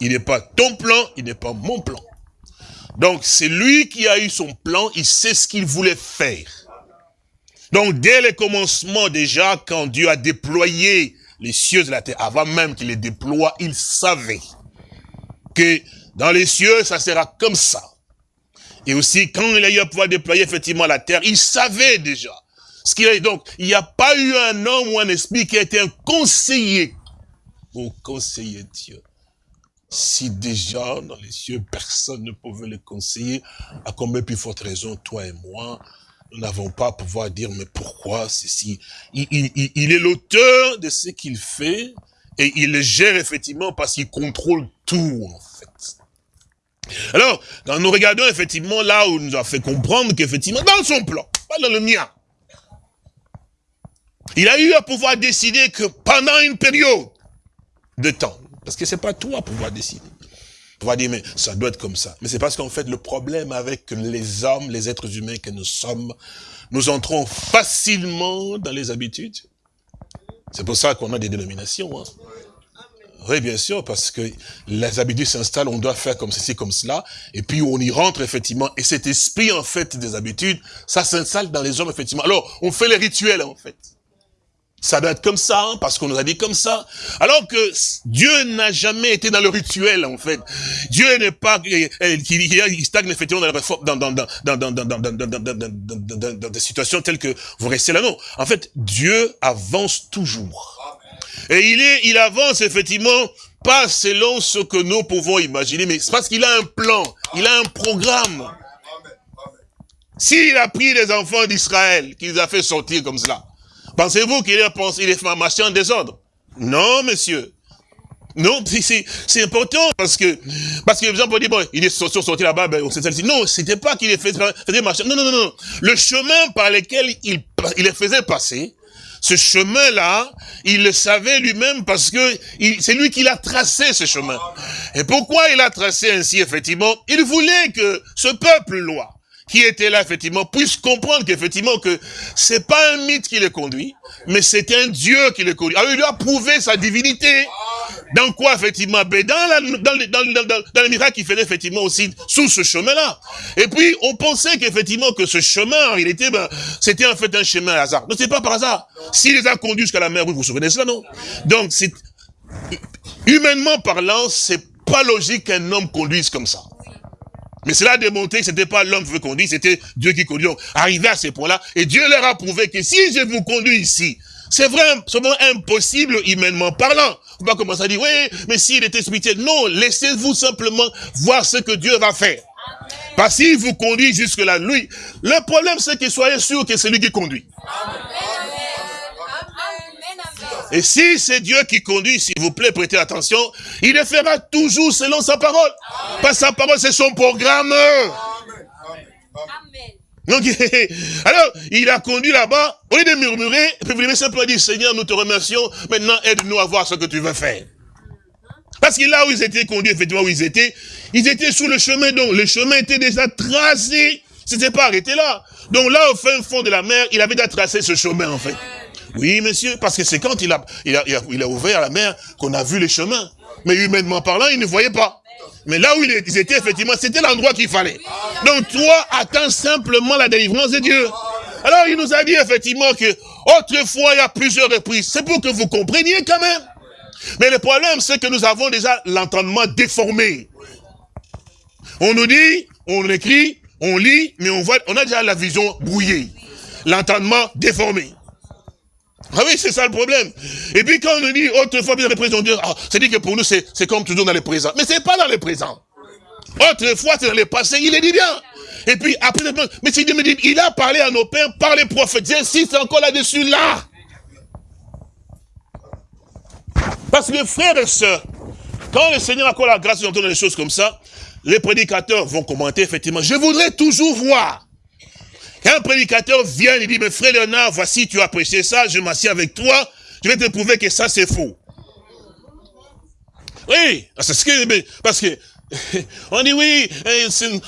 [SPEAKER 3] Il n'est pas ton plan, il n'est pas mon plan. Donc, c'est lui qui a eu son plan, il sait ce qu'il voulait faire. Donc, dès le commencement déjà, quand Dieu a déployé les cieux de la terre, avant même qu'il les déploie, il savait que dans les cieux, ça sera comme ça. Et aussi, quand il a eu à pouvoir déployer effectivement la terre, il savait déjà. Ce donc, il n'y a pas eu un homme ou un esprit qui a été un conseiller pour conseiller Dieu. Si déjà, dans les cieux, personne ne pouvait le conseiller, à combien plus forte raison, toi et moi, nous n'avons pas à pouvoir dire, mais pourquoi ceci? Il, il, il est l'auteur de ce qu'il fait, et il le gère effectivement parce qu'il contrôle tout, en fait. Alors, quand nous regardons effectivement là où il nous a fait comprendre qu'effectivement, dans son plan, pas dans le mien, il a eu à pouvoir décider que pendant une période de temps, parce que c'est pas toi pouvoir décider, pouvoir dire, mais ça doit être comme ça. Mais c'est parce qu'en fait, le problème avec les hommes, les êtres humains que nous sommes, nous entrons facilement dans les habitudes. C'est pour ça qu'on a des dénominations. Hein. Oui, bien sûr, parce que les habitudes s'installent, on doit faire comme ceci, comme cela, et puis on y rentre effectivement, et cet esprit en fait des habitudes, ça s'installe dans les hommes effectivement. Alors, on fait les rituels en fait. Ça doit être comme ça, hein, parce qu'on nous a dit comme ça. Alors que Dieu n'a jamais été dans le rituel, en fait. Dieu n'est pas, il stagne effectivement dans, dans, dans, dans, dans, dans, dans, dans, dans, dans, dans des situations telles que vous restez là. Non. En fait, Dieu avance toujours. Et il est, il avance effectivement pas selon ce que nous pouvons imaginer, mais c'est parce qu'il a un plan, il a un programme. S'il a pris les enfants d'Israël, qu'il les a fait sortir comme cela, Pensez-vous qu'il est, il est marché en désordre? Non, monsieur. Non, c'est important parce que, parce que les gens peuvent dire, bon, il est sorti là-bas, ben, c'est celle-ci. Non, c'était pas qu'il faisait marcher. Non, non, non, non. Le chemin par lequel il, il les faisait passer, ce chemin-là, il le savait lui-même parce que c'est lui qui l'a tracé, ce chemin. Et pourquoi il a tracé ainsi, effectivement? Il voulait que ce peuple-là, qui était là, effectivement, puisse comprendre qu'effectivement, que c'est pas un mythe qui le conduit, mais c'est un Dieu qui le conduit. Alors, il lui a prouvé sa divinité. Dans quoi, effectivement? Ben, dans, la, dans, dans, dans, dans le miracle qu'il faisait, effectivement, aussi, sous ce chemin-là. Et puis, on pensait qu'effectivement, que ce chemin, en réalité, ben, c'était en fait un chemin hasard. Non, c'est pas par hasard. S'il les a conduits jusqu'à la mer, vous vous souvenez de cela, non? Donc, c'est, humainement parlant, c'est pas logique qu'un homme conduise comme ça. Mais cela a démontré que c'était pas l'homme qui veut conduire, c'était Dieu qui conduit. Donc, arrivé à ce point-là, et Dieu leur a prouvé que si je vous conduis ici, c'est vraiment, impossible humainement parlant. On va commencer à dire, oui, mais s'il était spirituel. Non, laissez-vous simplement voir ce que Dieu va faire. Parce qu'il vous conduit jusque-là, lui, le problème c'est que soyez sûr que c'est lui qui conduit. Et si c'est Dieu qui conduit, s'il vous plaît, prêtez attention, il le fera toujours selon sa parole. Pas sa parole, c'est son programme. Donc, alors, il a conduit là-bas, au lieu de murmurer, et puis vous lui simplement dire, Seigneur, nous te remercions, maintenant aide-nous à voir ce que tu veux faire. Parce que là où ils étaient conduits, effectivement, où ils étaient, ils étaient sous le chemin, donc le chemin était déjà tracé. C'était pas arrêté là. Donc là, au fin fond de la mer, il avait déjà tracé ce chemin, en fait. Oui, monsieur, parce que c'est quand il a, il, a, il a ouvert la mer qu'on a vu les chemins. Mais humainement parlant, il ne voyait pas. Mais là où ils étaient, effectivement, c'était l'endroit qu'il fallait. Donc toi, attends simplement la délivrance de Dieu. Alors il nous a dit effectivement que autrefois, il y a plusieurs reprises. C'est pour que vous compreniez quand même. Mais le problème, c'est que nous avons déjà l'entendement déformé. On nous dit, on écrit, on lit, mais on voit, on a déjà la vision brouillée. L'entendement déformé. Ah oui, c'est ça le problème. Et puis quand on nous dit autrefois, bien les présents, on ah, c'est dit que pour nous, c'est comme toujours dans le présent. Mais c'est pas dans le présent. Autrefois, c'est dans le passé, il est dit bien. Et puis après, mais c'est Dieu me dit, il a parlé à nos pères par les prophètes. J'insiste encore là-dessus, là. Parce que frères et sœurs, quand le Seigneur a encore la grâce d'entendre des choses comme ça, les prédicateurs vont commenter effectivement, je voudrais toujours voir Quand un prédicateur vient, il dit, mais frère Léonard, voici, tu as prêché ça, je m'assieds avec toi, je vais te prouver que ça, c'est faux. Oui, c'est ce que, parce que, on dit oui,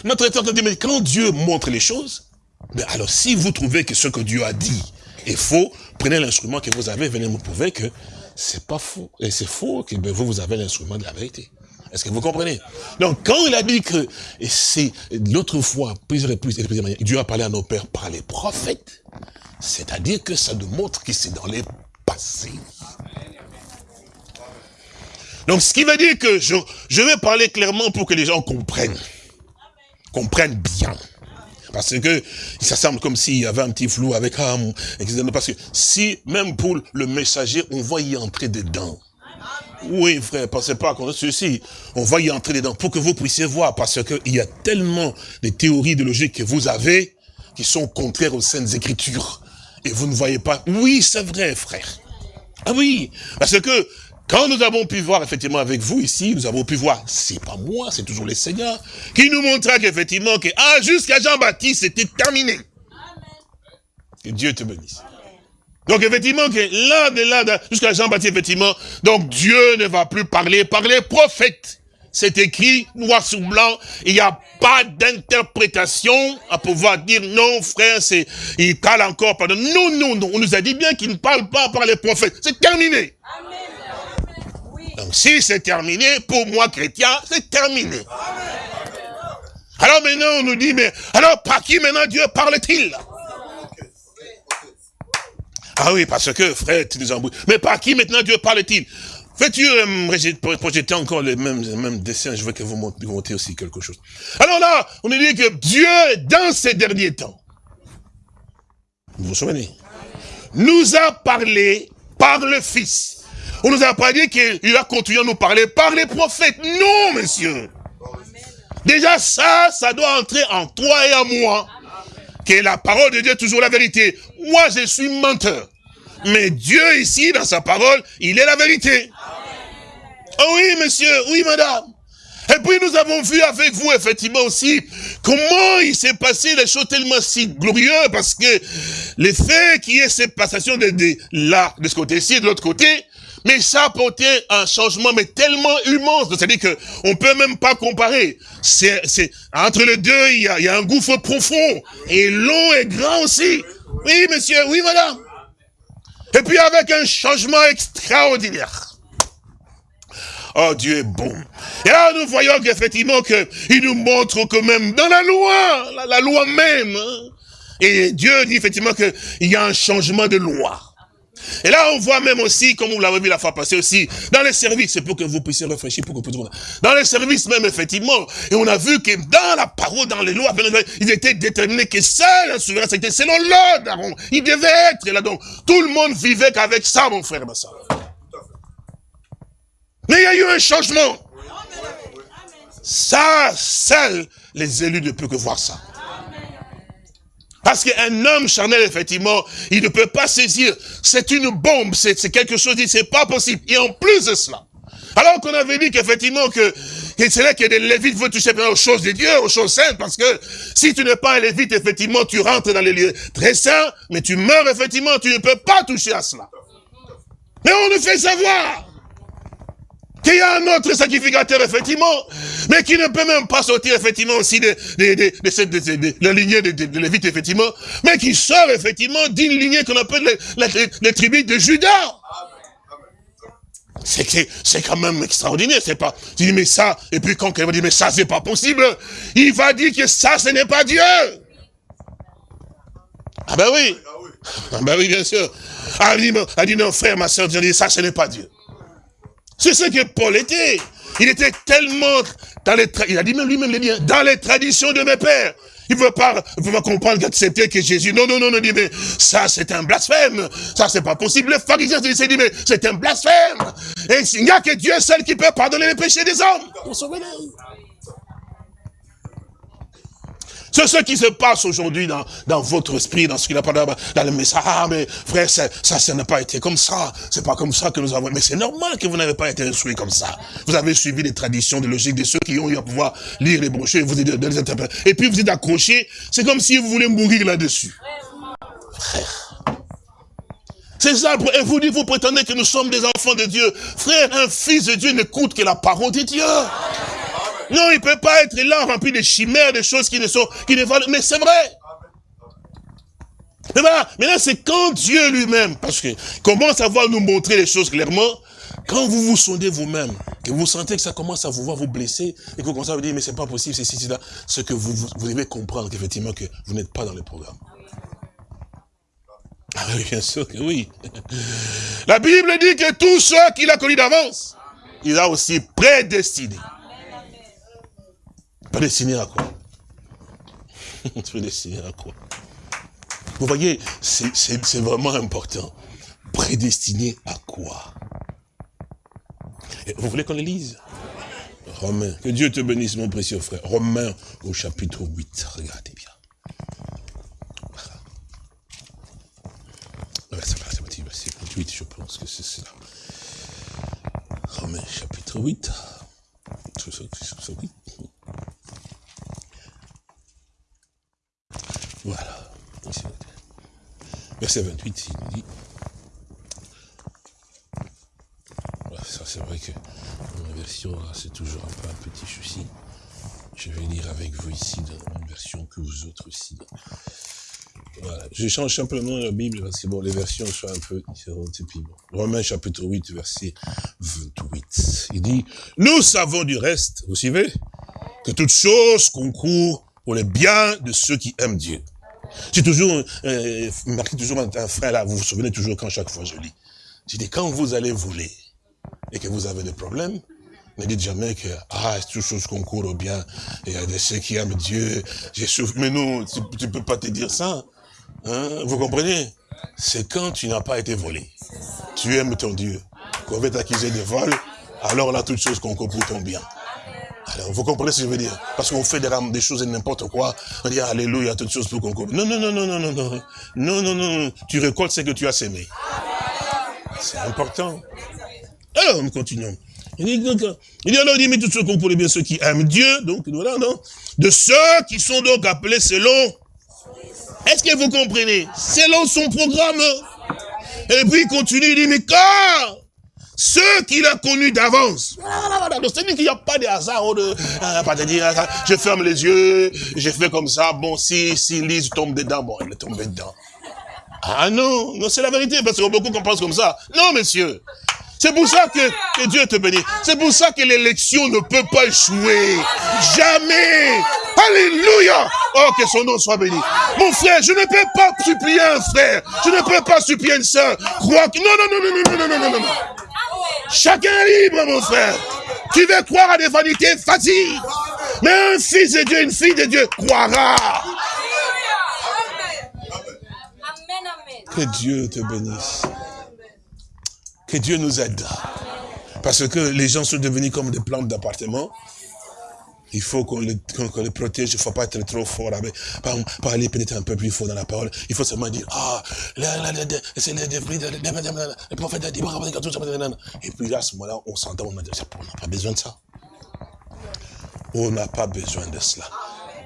[SPEAKER 3] notre état dit, mais quand Dieu montre les choses, mais alors si vous trouvez que ce que Dieu a dit est faux, prenez l'instrument que vous avez, venez me prouver que c'est pas faux, et c'est faux, que ben, vous, vous avez l'instrument de la vérité. Est-ce que vous comprenez? Donc, quand il a dit que, c'est l'autre fois, plusieurs et plusieurs, plusieurs Dieu a parlé à nos pères par les prophètes, c'est-à-dire que ça nous montre que c'est dans les passés. Donc, ce qui veut dire que je, vais parler clairement pour que les gens comprennent. Comprennent bien. Parce que ça semble comme s'il y avait un petit flou avec âme. Parce que si, même pour le messager, on va y entrer dedans. Oui, frère, pensez pas qu'on ceci. On va y entrer dedans pour que vous puissiez voir, parce qu'il y a tellement de théories de logique que vous avez qui sont contraires aux Saintes Écritures. Et vous ne voyez pas. Oui, c'est vrai, frère. Ah oui, parce que quand nous avons pu voir effectivement avec vous ici, nous avons pu voir, c'est pas moi, c'est toujours le Seigneur, qui nous montra qu'effectivement, que, ah, jusqu'à Jean-Baptiste, c'était terminé. Que Dieu te bénisse. Donc effectivement, que là, de là, jusqu'à Jean-Baptiste, effectivement, donc Dieu ne va plus parler par les prophètes. C'est écrit noir sur blanc, il n'y a pas d'interprétation à pouvoir dire non, frère, c'est, il parle encore par Non, non, non, on nous a dit bien qu'il ne parle pas par les prophètes. C'est terminé. Donc si c'est terminé, pour moi chrétien, c'est terminé. Alors maintenant on nous dit, mais alors par qui maintenant Dieu parle-t-il? Ah oui, parce que frère, tu nous embrouilles. Mais par qui maintenant Dieu parle-t-il? Fais-tu euh, projeter encore les mêmes, les mêmes dessins Je veux que vous montiez aussi quelque chose. Alors là, on nous dit que Dieu, dans ces derniers temps, vous vous souvenez, nous a parlé par le Fils. On nous a pas dit qu'il a continué à nous parler par les prophètes. Non, monsieur. Déjà ça, ça doit entrer en toi et en moi. Que la parole de Dieu est toujours la vérité. Moi, je suis menteur. Mais Dieu ici, dans sa parole, il est la vérité. Oh oui, monsieur, oui, madame. Et puis nous avons vu avec vous, effectivement aussi, comment il s'est passé des choses tellement si glorieuses, parce que le fait qu'il y ait cette passation de, de là, de ce côté-ci, de l'autre côté, mais ça a apporté un changement, mais tellement immense. C'est-à-dire que on peut même pas comparer. C'est, entre les deux, il y a, il y a un gouffre profond. Et long et grand aussi. Oui, monsieur, oui, madame. Et puis avec un changement extraordinaire. Oh, Dieu est bon. Et là, nous voyons qu'effectivement, il nous montre que même dans la loi, la, la loi même, hein. et Dieu dit effectivement qu'il y a un changement de loi. Et là, on voit même aussi, comme vous l'avez vu la fois passée aussi, dans les services, c'est pour que vous puissiez réfléchir, pour que vous Dans les services même, effectivement, et on a vu que dans la parole, dans les lois, il était déterminé que seul un souverain, c'était selon l'ordre, il devait être là. Donc, tout le monde vivait qu'avec ça, mon frère, ma soeur. Mais il y a eu un changement. Ça, seuls les élus ne peuvent que voir ça. Parce qu'un homme charnel, effectivement, il ne peut pas saisir. C'est une bombe, c'est quelque chose, c'est pas possible. Et en plus de cela, alors qu'on avait dit qu'effectivement que, que c'est là que les lévites veulent toucher aux choses de Dieu, aux choses saintes, parce que si tu n'es pas un lévite, effectivement, tu rentres dans les lieux très saints, mais tu meurs, effectivement, tu ne peux pas toucher à cela. Mais on nous fait savoir qu'il y a un autre sacrificateur, effectivement, mais qui ne peut même pas sortir, effectivement, aussi de, de, de, de, la lignée de, Lévite, effectivement, mais qui sort, effectivement, d'une lignée qu'on appelle les, les, tribus de Judas. C'est c'est quand même extraordinaire, c'est pas. Tu dis mais ça, et puis quand quelqu'un dit mais ça c'est pas possible, il va dire que ça ce n'est pas Dieu. Ah ben oui. Ah ben oui, bien sûr. Ah, dit, non, frère, ma soeur, dit ça ce n'est pas Dieu. C'est ce que Paul était. Il était tellement dans les, il a dit même lui-même les dans les traditions de mes pères. Il ne veut pas, veut pas comprendre qu'accepter que Jésus, non, non, non, non, dit, mais ça, c'est un blasphème. Ça, c'est pas possible. Le pharisien s'est dit, mais c'est un blasphème. Et il n'y a que Dieu seul qui peut pardonner les péchés des hommes. C'est ce qui se passe aujourd'hui dans, dans votre esprit, dans ce qu'il a parlé dans le message. Ah, mais frère, ça, ça, n'a pas été comme ça. C'est pas comme ça que nous avons. Mais c'est normal que vous n'avez pas été instruit comme ça. Vous avez suivi les traditions, les logiques de ceux qui ont eu à pouvoir lire les brochures et vous êtes de les interpréter. Et puis vous êtes accrochés. C'est comme si vous voulez mourir là-dessus. Frère. C'est ça, et vous dites, vous prétendez que nous sommes des enfants de Dieu. Frère, un fils de Dieu n'écoute que la parole de Dieu. Non, il peut pas être là rempli de chimères, de choses qui ne sont, qui ne valent, mais c'est vrai. Mais voilà, maintenant c'est quand Dieu lui-même, parce que commence à voir nous montrer les choses clairement, quand vous vous sondez vous-même, que vous sentez que ça commence à vous voir vous blesser, et que vous commencez à vous dire, mais c'est pas possible, c'est ci, c'est là, ce que vous, vous, vous devez comprendre qu'effectivement que vous n'êtes pas dans le programme. Ah oui, bien sûr que oui. La Bible dit que tous ceux qu'il a connus d'avance, il a aussi prédestiné. Prédestiné à quoi Prédestiné à quoi Vous voyez, c'est vraiment important. Prédestiné à quoi? Vous voulez qu'on le lise? Romains. Que Dieu te bénisse, mon précieux frère. Romains au chapitre 8. Regardez bien. Verset 8, je pense que c'est cela. Romains chapitre 8. Voilà. Verset 28, il dit. Ça, c'est vrai que dans la version, c'est toujours un peu un petit souci. Je vais lire avec vous ici dans même version que vous autres aussi. Voilà. Je change simplement la Bible parce que bon, les versions sont un peu différentes. Et puis bon. Romains chapitre 8, verset 28. Il dit, nous savons du reste, vous suivez, que toute chose concourt pour le bien de ceux qui aiment Dieu. J'ai toujours euh, marqué toujours un frère là, vous vous souvenez toujours quand chaque fois je lis. J'ai dit, quand vous allez voler et que vous avez des problèmes, ne dites jamais que, ah, toute chose concourt au bien, il y a de ceux qui aiment Dieu, j'ai souffert. Mais non, tu, ne peux pas te dire ça. Hein, vous comprenez? C'est quand tu n'as pas été volé. Tu aimes ton Dieu. Qu'on veut t'accuser de vol, alors là, toute chose concourt pour ton bien. Alors, vous comprenez ce que je veux dire? Parce qu'on fait des, des choses et n'importe quoi. On dit, alléluia, toutes choses pour concours. Non, non, non, non, non, non, non. Non, non, non. Tu récoltes ce que tu as sémé. C'est important. Alors, nous continuons. Il dit, donc, il dit alors, il dit, mais tout ce qu'on pourrait bien ceux qui aiment Dieu, donc, voilà, non De ceux qui sont donc appelés selon. Est-ce que vous comprenez? Selon son programme. Et puis, il continue, il dit, mais quand ceux qu'il a connus d'avance. C'est-à-dire qu'il n'y a pas de hasard, euh, pas de dire, je ferme les yeux, je fais comme ça, bon, si, si Lise tombe dedans, bon, elle est tombée dedans. Ah non, non, c'est la vérité, parce que beaucoup pensent comme ça. Non, messieurs. C'est pour ça que, que Dieu te bénisse. C'est pour ça que l'élection ne peut pas échouer. Jamais. Alléluia. Oh, que son nom soit béni. Mon frère, je ne peux pas supplier un frère. Je ne peux pas supplier une soeur. Crois que... Non, non, non, non, non, non, non, non, non. Chacun est libre, mon frère. Tu veux croire à des vanités, vas-y. Mais un fils de Dieu, une fille de Dieu croira. Que Dieu te bénisse. Que Dieu nous aide. Parce que les gens sont devenus comme des plantes d'appartement. Il faut qu'on les, protège, il ne faut pas être trop fort avec, par, par aller pénétrer un peu plus fort dans la parole. Il faut seulement dire, ah, c'est le prophète a dit, et puis à ce moment-là, on s'entend, on n'a pas besoin de ça. On n'a pas besoin de cela.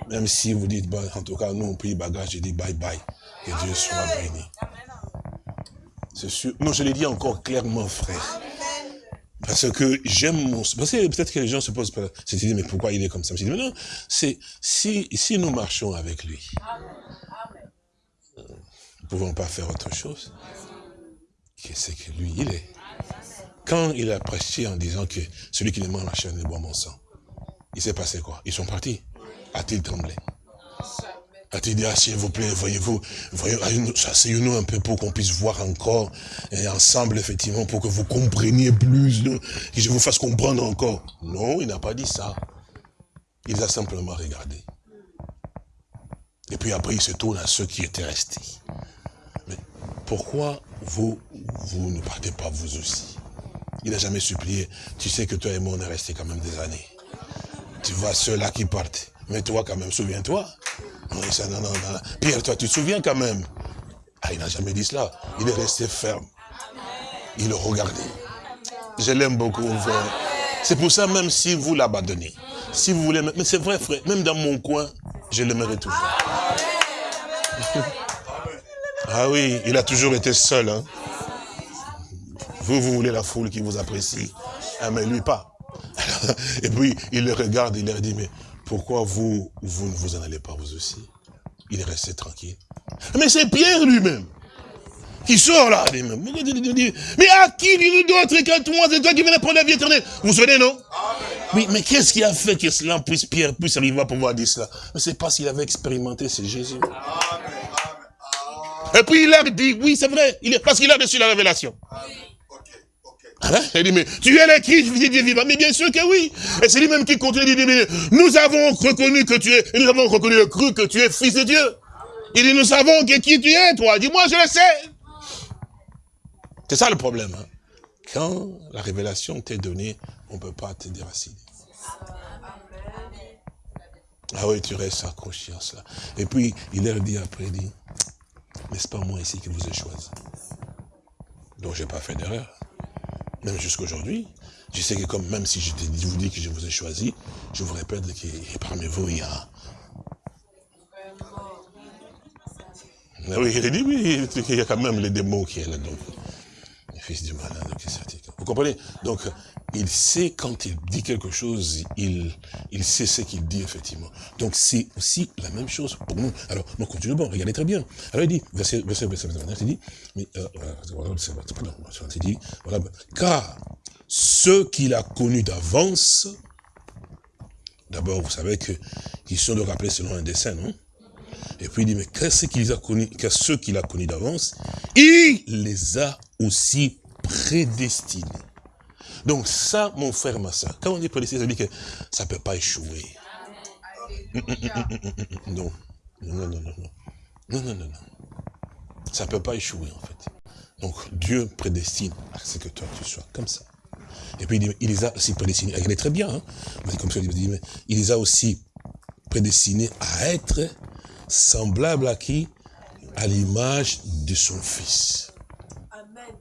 [SPEAKER 3] Même si vous dites, en tout cas, nous on prie bagage, je dis bye bye. Que Dieu soit béni. C'est sûr. Non, je l'ai dit encore clairement, frère. Parce que j'aime mon... Parce que peut-être que les gens se posent pas mais pourquoi il est comme ça? Je dis, mais non, c'est si, si nous marchons avec lui, nous ne pouvons pas faire autre chose que ce que lui, il est. Quand il a prêché en disant que celui qui ne mange la chair ne boit mon sang, il s'est passé quoi? Ils sont partis. A-t-il tremblé? A-t-il dit, ah, s'il vous plaît, voyez-vous, voyez, asseyez-nous un peu pour qu'on puisse voir encore, et ensemble, effectivement, pour que vous compreniez plus, que je vous fasse comprendre encore. Non, il n'a pas dit ça. Il a simplement regardé. Et puis après, il se tourne à ceux qui étaient restés. Mais pourquoi vous, vous ne partez pas vous aussi? Il n'a jamais supplié. Tu sais que toi et moi, on est restés quand même des années. Tu vois ceux-là qui partent. Mais toi, quand même, souviens-toi. Oui, ça, non, non, non. Pierre, toi, tu te souviens quand même? Ah, il n'a jamais dit cela. Il est resté ferme. Il le regardait. Je l'aime beaucoup, frère. C'est pour ça, même si vous l'abandonnez, si vous voulez, mais c'est vrai, frère, même dans mon coin, je l'aimerai toujours. Ah oui, il a toujours été seul. Hein. Vous, vous voulez la foule qui vous apprécie. Ah, mais lui pas. et puis, il le regarde, il leur dit, mais pourquoi vous, vous ne vous en allez pas vous aussi? Il est resté tranquille. Mais c'est Pierre lui-même qui sort là. Mais à qui d'autre que moi C'est toi qui viens prendre la vie éternelle. Vous vous souvenez, non? Oui, mais qu'est-ce qui a fait que cela puisse, Pierre puisse arriver à pouvoir dire cela? Mais c'est parce qu'il avait expérimenté, c'est Jésus. Et puis il a dit, oui, c'est vrai, il est, parce qu'il a reçu la révélation. Ben, il dit, mais tu es le Christ, vivant. Mais bien sûr que oui. Et c'est lui-même qui continue, il dit, nous avons reconnu que tu es, nous avons reconnu le cru que tu es fils de Dieu. Il dit, nous savons qui tu es, toi. Dis-moi, je le sais. C'est ça le problème. Hein. Quand la révélation t'est donnée, on ne peut pas te déraciner. Ah oui, tu restes accroché à cela. Et puis, il leur dit après, il dit, n'est-ce pas moi ici qui vous ai choisi? Donc, je n'ai pas fait d'erreur. Même jusqu'à aujourd'hui, je sais que comme même si je vous dis que je vous ai choisi, je vous répète que parmi vous, il y a... Oui, il dit, oui, il y a quand même les démons qui sont là. Donc, fils du malin, vous comprenez? Donc, il sait quand il dit quelque chose, il, il sait ce qu'il dit, effectivement. Donc, c'est aussi la même chose pour nous. Alors, nous continuons, bon, regardez très bien. Alors, il dit, verset, verset, verset, verset, il dit, mais, euh, il dit, voilà, car ceux qu'il a connus d'avance, d'abord, vous savez que, qu'ils sont de rappeler selon un dessin, non? Et puis il dit, mais qu'est-ce qu'il a connu, qu'est ce qu'il a connu d'avance? Il les a aussi prédestinés. Donc ça, mon frère, ma soeur, quand on dit prédestiné, ça veut dire que ça ne peut pas échouer. Non. Non, non, non, non. Non, non, non, non. Ça ne peut pas échouer, en fait. Donc, Dieu prédestine à ce que toi, tu sois comme ça. Et puis, il, dit, il les a aussi prédestinés. Regardez très bien, hein. Comme ça, il dit, mais il les a aussi prédestinés à être semblable à qui? À l'image de son Fils. Amen.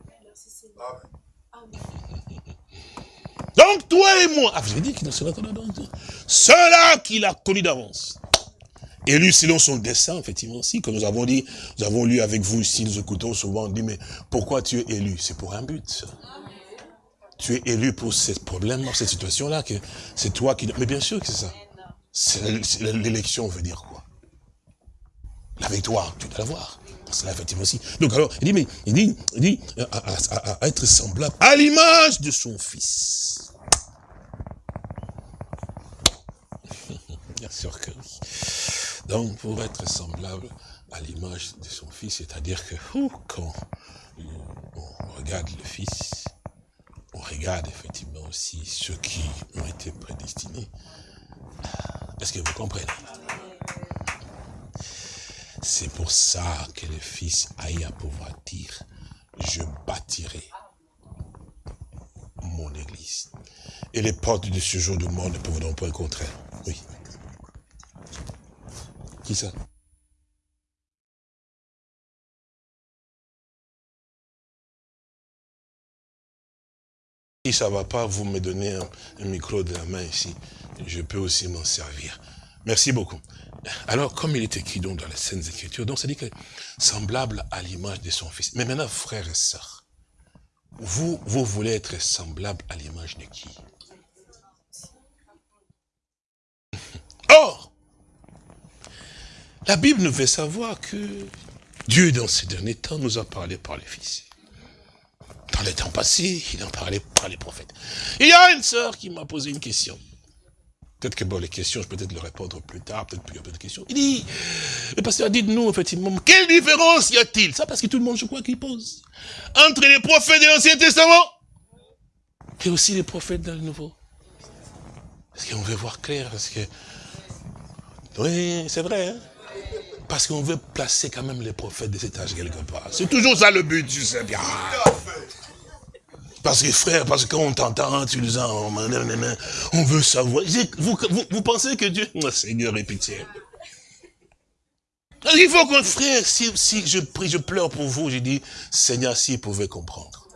[SPEAKER 3] Donc toi et moi, ah, avez dit qu'il cela qu'il a connu d'avance. Lui, selon son dessein, effectivement, aussi, comme nous avons dit, nous avons lu avec vous ici, nous écoutons souvent, on dit, mais pourquoi tu es élu? C'est pour un but. Tu es élu pour ce problème, cette situation-là, que c'est toi qui... Mais bien sûr que c'est ça. L'élection veut dire quoi? La victoire, tu dois l'avoir. Cela, effectivement, aussi. Donc, alors, il dit, mais, il dit, il dit à, être semblable à l'image de son fils. Bien sûr que oui. Donc, pour être semblable à l'image de son fils, c'est-à-dire que, quand on regarde le fils, on regarde effectivement aussi ceux qui ont été prédestinés. Est-ce que vous comprenez? C'est pour ça que le Fils aille à pouvoir dire, je bâtirai mon Église. Et les portes de ce jour du monde ne pourront pas contraire. Oui. Qui ça? Si ça ne va pas, vous me donnez un micro de la main ici. Je peux aussi m'en servir. Merci beaucoup. Alors, comme il est écrit donc dans les Saintes Écritures, donc ça dit que semblable à l'image de son fils. Mais maintenant, frères et sœurs, vous, vous voulez être semblable à l'image de qui? Or, la Bible nous fait savoir que Dieu, dans ces derniers temps, nous a parlé par les fils. Dans les temps passés, il en parlait par les prophètes. Il y a une sœur qui m'a posé une question. Peut-être que bon, les questions, je peux peut-être le répondre plus tard, peut-être plus de questions. Il dit, le pasteur, dites-nous, effectivement, quelle différence y a-t-il? Ça, parce que tout le monde, je crois, qu'il pose. Entre les prophètes de l'Ancien Testament et aussi les prophètes dans le Nouveau. Parce qu'on veut voir clair, parce que... Oui, c'est vrai, hein Parce qu'on veut placer quand même les prophètes de cet âge quelque part. C'est toujours ça le but, je sais bien. Parce que frère, parce que quand on t'entend, tu nous en, on veut savoir. Vous, vous, vous, pensez que Dieu, oh, Seigneur, est pitié. Il faut que, frère, si, si je prie, je pleure pour vous, j'ai dit, Seigneur, s'il pouvait comprendre.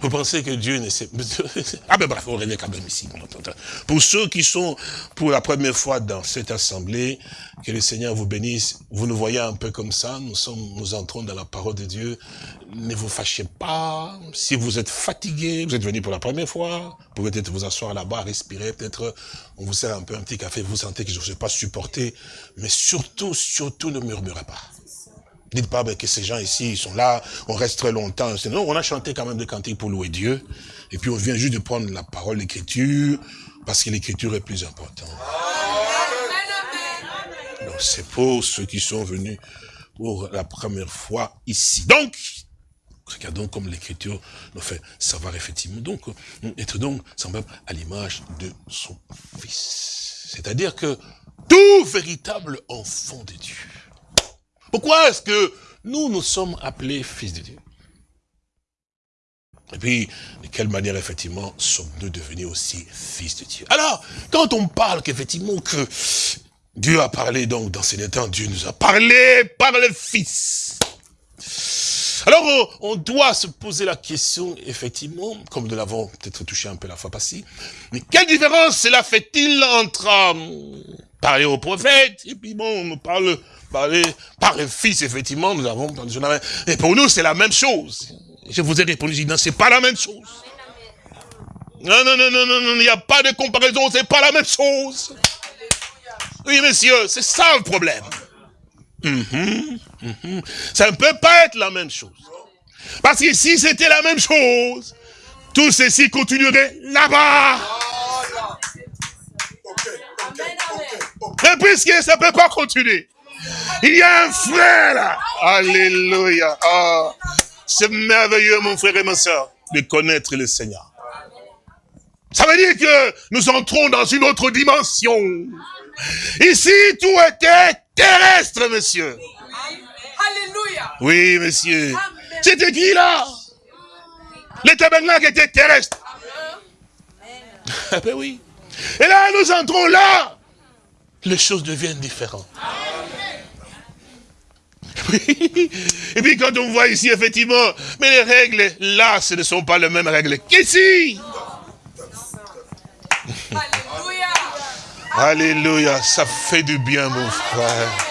[SPEAKER 3] Vous pensez que Dieu ne sait... Ah ben bref, on revient quand même ici. Pour ceux qui sont pour la première fois dans cette assemblée, que le Seigneur vous bénisse. Vous nous voyez un peu comme ça, nous sommes, nous entrons dans la parole de Dieu. Ne vous fâchez pas. Si vous êtes fatigué, vous êtes venu pour la première fois, vous pouvez peut-être vous asseoir là-bas, respirer, peut-être on vous sert un peu un petit café, vous sentez que je ne sais pas supporter. Mais surtout, surtout ne murmurez pas. Dites pas ben, que ces gens ici, ils sont là, on reste très longtemps. Non, on a chanté quand même des cantiques pour louer Dieu. Et puis on vient juste de prendre la parole, l'écriture, parce que l'écriture est plus importante. Donc c'est pour ceux qui sont venus pour la première fois ici. Donc, regardons comme l'écriture nous fait savoir effectivement. Donc, être donc semblable à l'image de son fils. C'est-à-dire que tout véritable enfant de Dieu pourquoi est-ce que nous, nous sommes appelés fils de Dieu Et puis, de quelle manière, effectivement, sommes-nous devenus aussi fils de Dieu Alors, quand on parle qu'effectivement que Dieu a parlé, donc, dans ces temps, Dieu nous a parlé par le Fils. Alors, on doit se poser la question, effectivement, comme nous l'avons peut-être touché un peu la fois passée, mais quelle différence cela fait-il entre euh, parler au prophète, et puis bon, on parle par le Fils, effectivement, nous avons Et pour nous, c'est la même chose. Je vous ai répondu, je dis, non, c'est pas la même chose. Non, non, non, non, non, il n'y a pas de comparaison, c'est pas la même chose. Oui, messieurs, c'est ça le problème. Mhm, mhm. Ça ne peut pas être la même chose. Parce que si c'était la même chose, tout ceci continuerait là-bas. Et puisque ça ne peut pas continuer, il y a un frère là. Alléluia. Ah, c'est merveilleux, mon frère et ma soeur, de connaître le Seigneur. Ça veut dire que nous entrons dans une autre dimension. Ici, tout était terrestre, monsieur.
[SPEAKER 4] Alléluia.
[SPEAKER 3] Oui, monsieur. C'était qui là? Les tabernacle était terrestre. Ah ben oui. Et là, nous entrons là. Les choses deviennent différentes. Et puis quand on voit ici, effectivement, mais les règles, là, ce ne sont pas les mêmes règles qu'ici. Alléluia. Alléluia. Ça fait du bien, mon frère.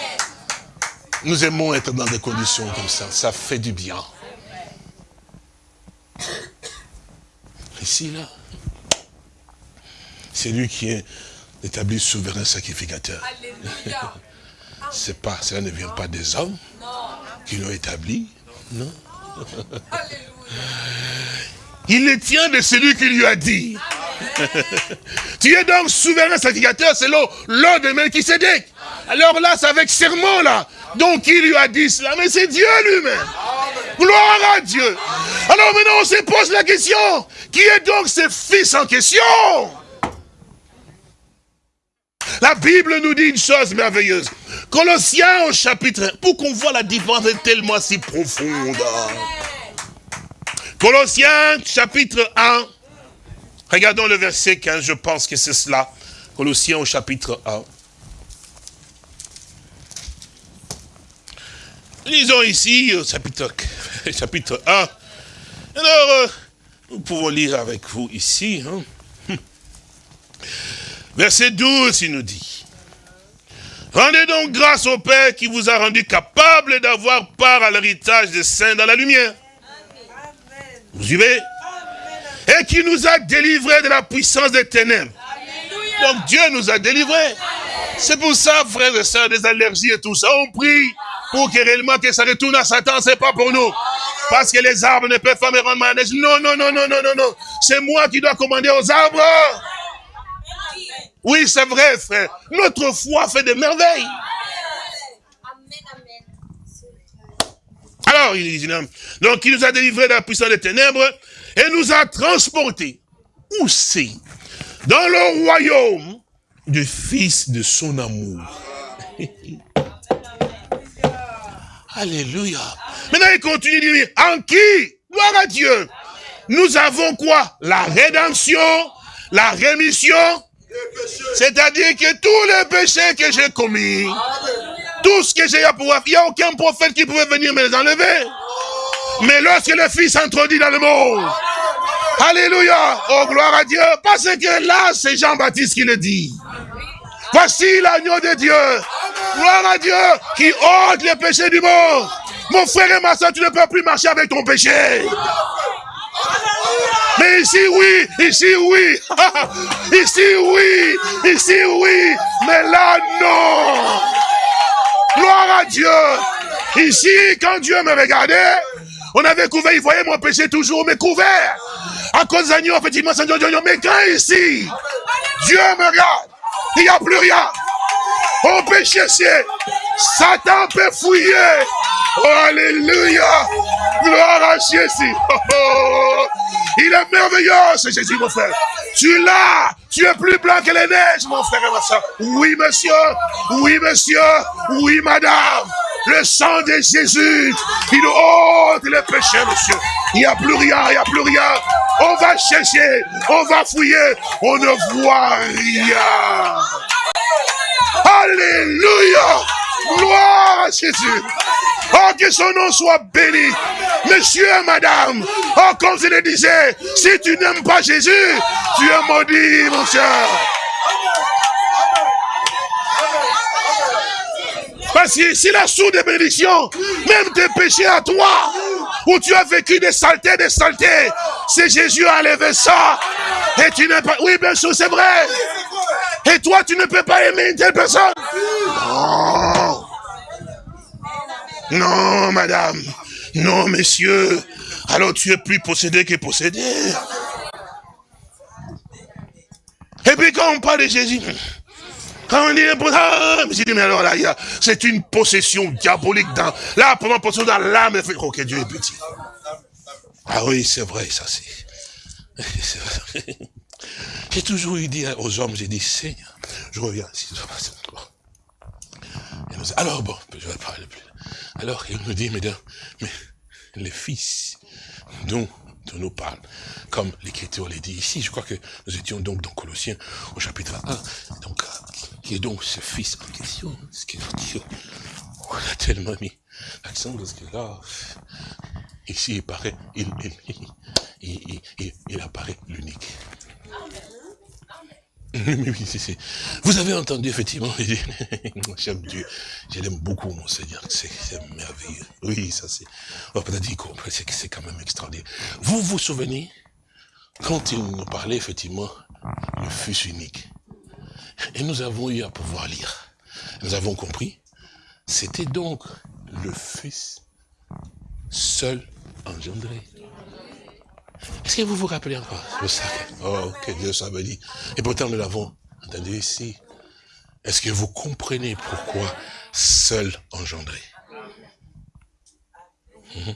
[SPEAKER 3] Nous aimons être dans des conditions comme ça. Ça fait du bien. Ici, là, c'est lui qui est établi souverain sacrificateur. Alléluia. C'est pas, cela ne vient pas des hommes qui l'ont établi, non? Il le tient de celui qui lui a dit. tu es donc souverain sacrificateur selon l'ordre de Melchisedec. Alors là, c'est avec serment là. Donc il lui a dit cela, mais c'est Dieu lui-même. Gloire à Dieu. Alors maintenant on se pose la question, qui est donc ce fils en question? La Bible nous dit une chose merveilleuse. Colossiens au chapitre 1, pour qu'on voit la différence tellement si profonde. Colossiens chapitre 1, regardons le verset 15, je pense que c'est cela. Colossiens au chapitre 1. Lisons ici au chapitre, chapitre 1. Alors, euh, nous pouvons lire avec vous ici. Hein. Verset 12, il nous dit. Rendez donc grâce au Père qui vous a rendu capable d'avoir part à l'héritage des saints dans la lumière. Vous suivez? Et qui nous a délivrés de la puissance des ténèbres. Donc Dieu nous a délivrés. C'est pour ça, frères et sœurs, des allergies et tout ça, on prie pour que réellement que ça retourne à Satan, c'est pas pour nous. Parce que les arbres ne peuvent pas me rendre malade. Non, non, non, non, non, non, non. C'est moi qui dois commander aux arbres. Oui, c'est vrai, frère. Notre foi fait des merveilles. Alors, il dit, donc il nous a délivrés de la puissance des ténèbres et nous a transportés. Où c'est? Dans le royaume du Fils de son amour. Alléluia. Maintenant, il continue de dire, en qui? Gloire à Dieu. Nous avons quoi? La rédemption, la rémission C'est-à-dire que tous les péchés que j'ai commis, tout ce que j'ai à pouvoir, il n'y a aucun prophète qui pouvait venir me les enlever. Mais lorsque le Fils introduit dans le monde, Alléluia, oh gloire à Dieu, parce que là, c'est Jean-Baptiste qui le dit. Voici l'agneau de Dieu. Gloire à Dieu qui ôte les péchés du monde. Mon frère et ma soeur, tu ne peux plus marcher avec ton péché. Mais ici, oui, ici, oui. ici, oui, ici, oui. Mais là, non. Gloire à Dieu. Ici, quand Dieu me regardait, on avait couvert, il voyait mon péché toujours, mais couvert. À cause d'agneau, effectivement, mais quand ici, Dieu me regarde, il n'y a plus rien. Au péché, c'est Satan peut fouiller. Oh, alléluia. Gloire à Jésus. Oh, Il est merveilleux, ce Jésus, mon frère. Tu l'as. Tu es plus blanc que les neiges, mon frère et ma soeur. Oui, monsieur. Oui, monsieur. Oui, madame. Le sang de Jésus, il ôte les péchés, monsieur. Il n'y a plus rien, il n'y a plus rien. On va chercher, on va fouiller, on ne voit rien. Alléluia. Gloire à Jésus. Oh, que son nom soit béni. Monsieur et madame, oh, comme je le disais, si tu n'aimes pas Jésus, tu es maudit, mon cher. Parce que si la source de bénédiction, même tes péchés à toi, où tu as vécu des saletés, des saletés, c'est Jésus a enlevé ça. Et tu n'es pas... Oui, bien sûr, c'est vrai. Et toi, tu ne peux pas aimer une telle personne. Non, madame. Non, monsieur. Alors tu es plus possédé que possédé. Et puis quand on parle de Jésus, quand on dit, ah, je dis, mais alors là, c'est une possession diabolique dans, là, pendant possession dans l'âme, que Dieu est petit. Ah oui, c'est vrai, ça c'est. J'ai toujours eu dit aux hommes, j'ai dit, Seigneur, je reviens ici. Alors bon, je vais parler plus. Alors il nous dit, mesdames, mais les fils dont on nous parle, comme l'Écriture l'a dit ici, je crois que nous étions donc dans Colossiens au chapitre 1, donc qui est donc ce fils en question, ce qui on a tellement mis l'accent parce que là, ici il paraît, il, il, il, il apparaît l'unique. Vous avez entendu, effectivement, j'aime Dieu, je l'aime beaucoup, mon Seigneur, c'est merveilleux. Oui, ça c'est, on va peut-être dire c'est quand même extraordinaire. Vous vous souvenez, quand il nous parlait, effectivement, le fils unique, et nous avons eu à pouvoir lire, nous avons compris, c'était donc le fils seul engendré. Est-ce que vous vous rappelez encore? Le Oh, que Dieu me dit. Et pourtant, nous l'avons entendu ici. Est-ce que vous comprenez pourquoi seul engendré? Mhm.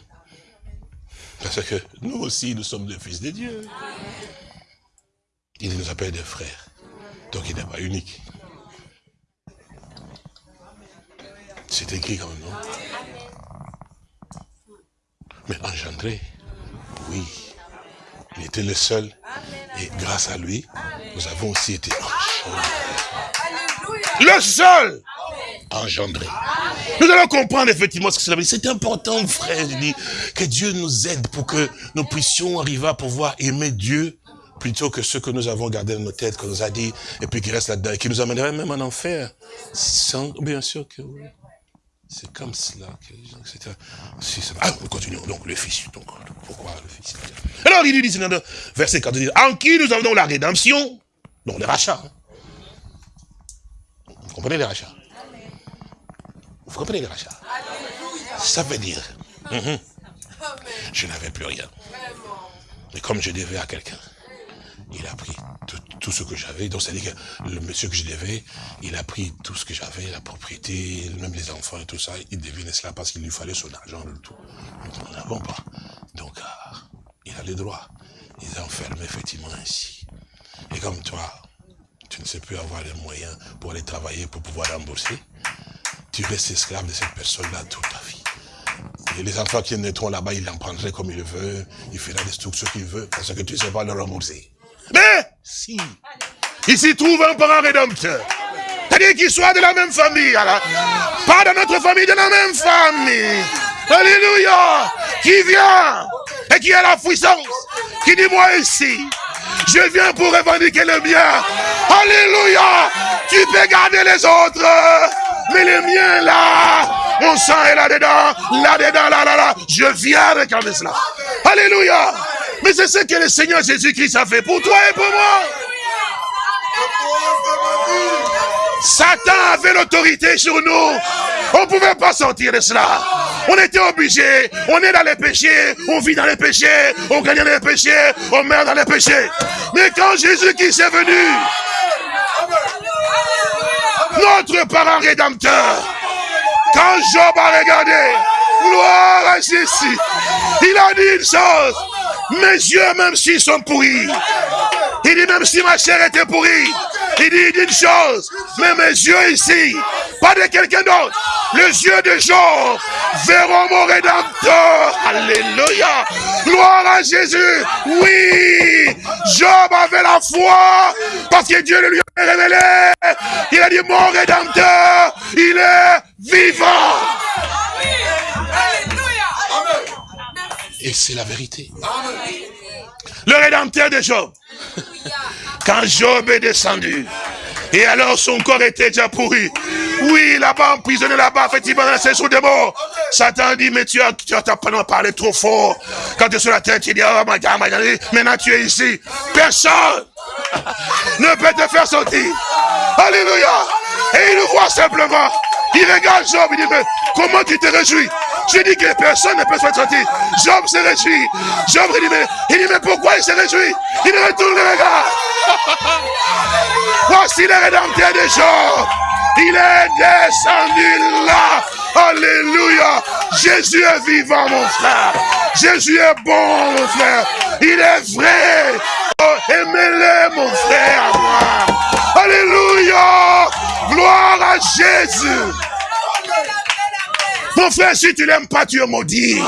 [SPEAKER 3] Parce que nous aussi, nous sommes des fils de Dieu. Il nous appelle des frères. Donc il n'est pas unique. C'est écrit comme nom. Mais engendré, oui. Il était le seul. Et grâce à lui, nous avons aussi été. Le seul engendré. Nous allons comprendre effectivement ce que cela veut dire. C'est important, frère, que Dieu nous aide pour que nous puissions arriver à pouvoir aimer Dieu plutôt que ce que nous avons gardé dans nos têtes, qu'on nous a dit, et puis qui reste là-dedans, et qui nous amènerait même en enfer. Sans, bien sûr que oui. C'est comme cela que... Ah, nous continuons. Donc, le Fils. Donc, pourquoi le Fils Alors, il dit, verset 4, en qui nous avons la rédemption, donc le rachat. Hein. Vous comprenez les rachats? Vous comprenez les rachats? Ça veut dire, mhm, je n'avais plus rien. Mais comme je devais à quelqu'un, il a pris tout, ce que j'avais. Donc, c'est-à-dire que le monsieur que je devais, il a pris tout ce que j'avais, la propriété, même les enfants et tout ça. Il devinait cela parce qu'il lui fallait son argent, le tout. Nous n'avons pas. Donc, ah, il a les droits. Il est enfermé, effectivement, ainsi. Et comme toi, tu ne sais plus avoir les moyens pour aller travailler, pour pouvoir rembourser, tu restes esclave de cette personne-là toute ta vie. Et les enfants qui naîtront là-bas, il en prendrait comme il veut, il fera des trucs ce qu'il veut, parce que tu ne sais pas le rembourser. Mais si il s'y trouve un parent rédempteur. C'est-à-dire qu'il soit de la même famille. Alors. Pas de notre famille, de la même famille. Alléluia. Qui vient et qui a la puissance. Qui dit moi ici. Je viens pour revendiquer le bien. Alléluia. Tu peux garder les autres. Mais les miens là, mon sang est là-dedans, là-dedans, là, là, là. Je viens réclamer cela. Alléluia. Mais c'est ce que le Seigneur Jésus-Christ a fait pour toi et pour moi. Satan avait l'autorité sur nous. On ne pouvait pas sortir de cela. On était obligé. On est dans les péchés. On vit dans les péchés. On gagne dans les péchés. On meurt dans les péchés. Mais quand Jésus-Christ est venu, notre parent rédempteur, quand Job a regardé, gloire à Jésus, il a dit une chose, mes yeux même s'ils sont pourris, il dit même si ma chair était pourrie, il dit une chose, mais mes yeux ici, pas de quelqu'un d'autre, les yeux de Job verront mon rédempteur. Alléluia. Gloire à Jésus. Oui, Job avait la foi parce que Dieu le lui a révélé. Il a dit, mon rédempteur, il est vivant. Et c'est la vérité. Le rédempteur de Job. Quand Job est descendu, et alors son corps était déjà pourri. Oui, là-bas, emprisonné là-bas, effectivement, le séjour des morts. Satan dit, mais tu as, tu as parlé trop fort. Quand tu es sur la tête, tu dis, oh my God, maintenant tu es ici. Personne ne peut te faire sortir. Alléluia. Et il voit simplement. Il regarde Job, il dit, mais comment tu te réjouis? Je dis que personne ne peut se sortir. Job se réjouit. Job il dit, mais, il dit, mais pourquoi il se réjouit? Il retourne le regard. Voici le rédempteur de Job. Il est descendu là. Alléluia. Jésus est vivant, mon frère. Jésus est bon, mon frère. Il est vrai. Oh, aimez-le, mon frère, Alléluia. Gloire à Jésus. Mon frère, si tu l'aimes pas, tu es maudit.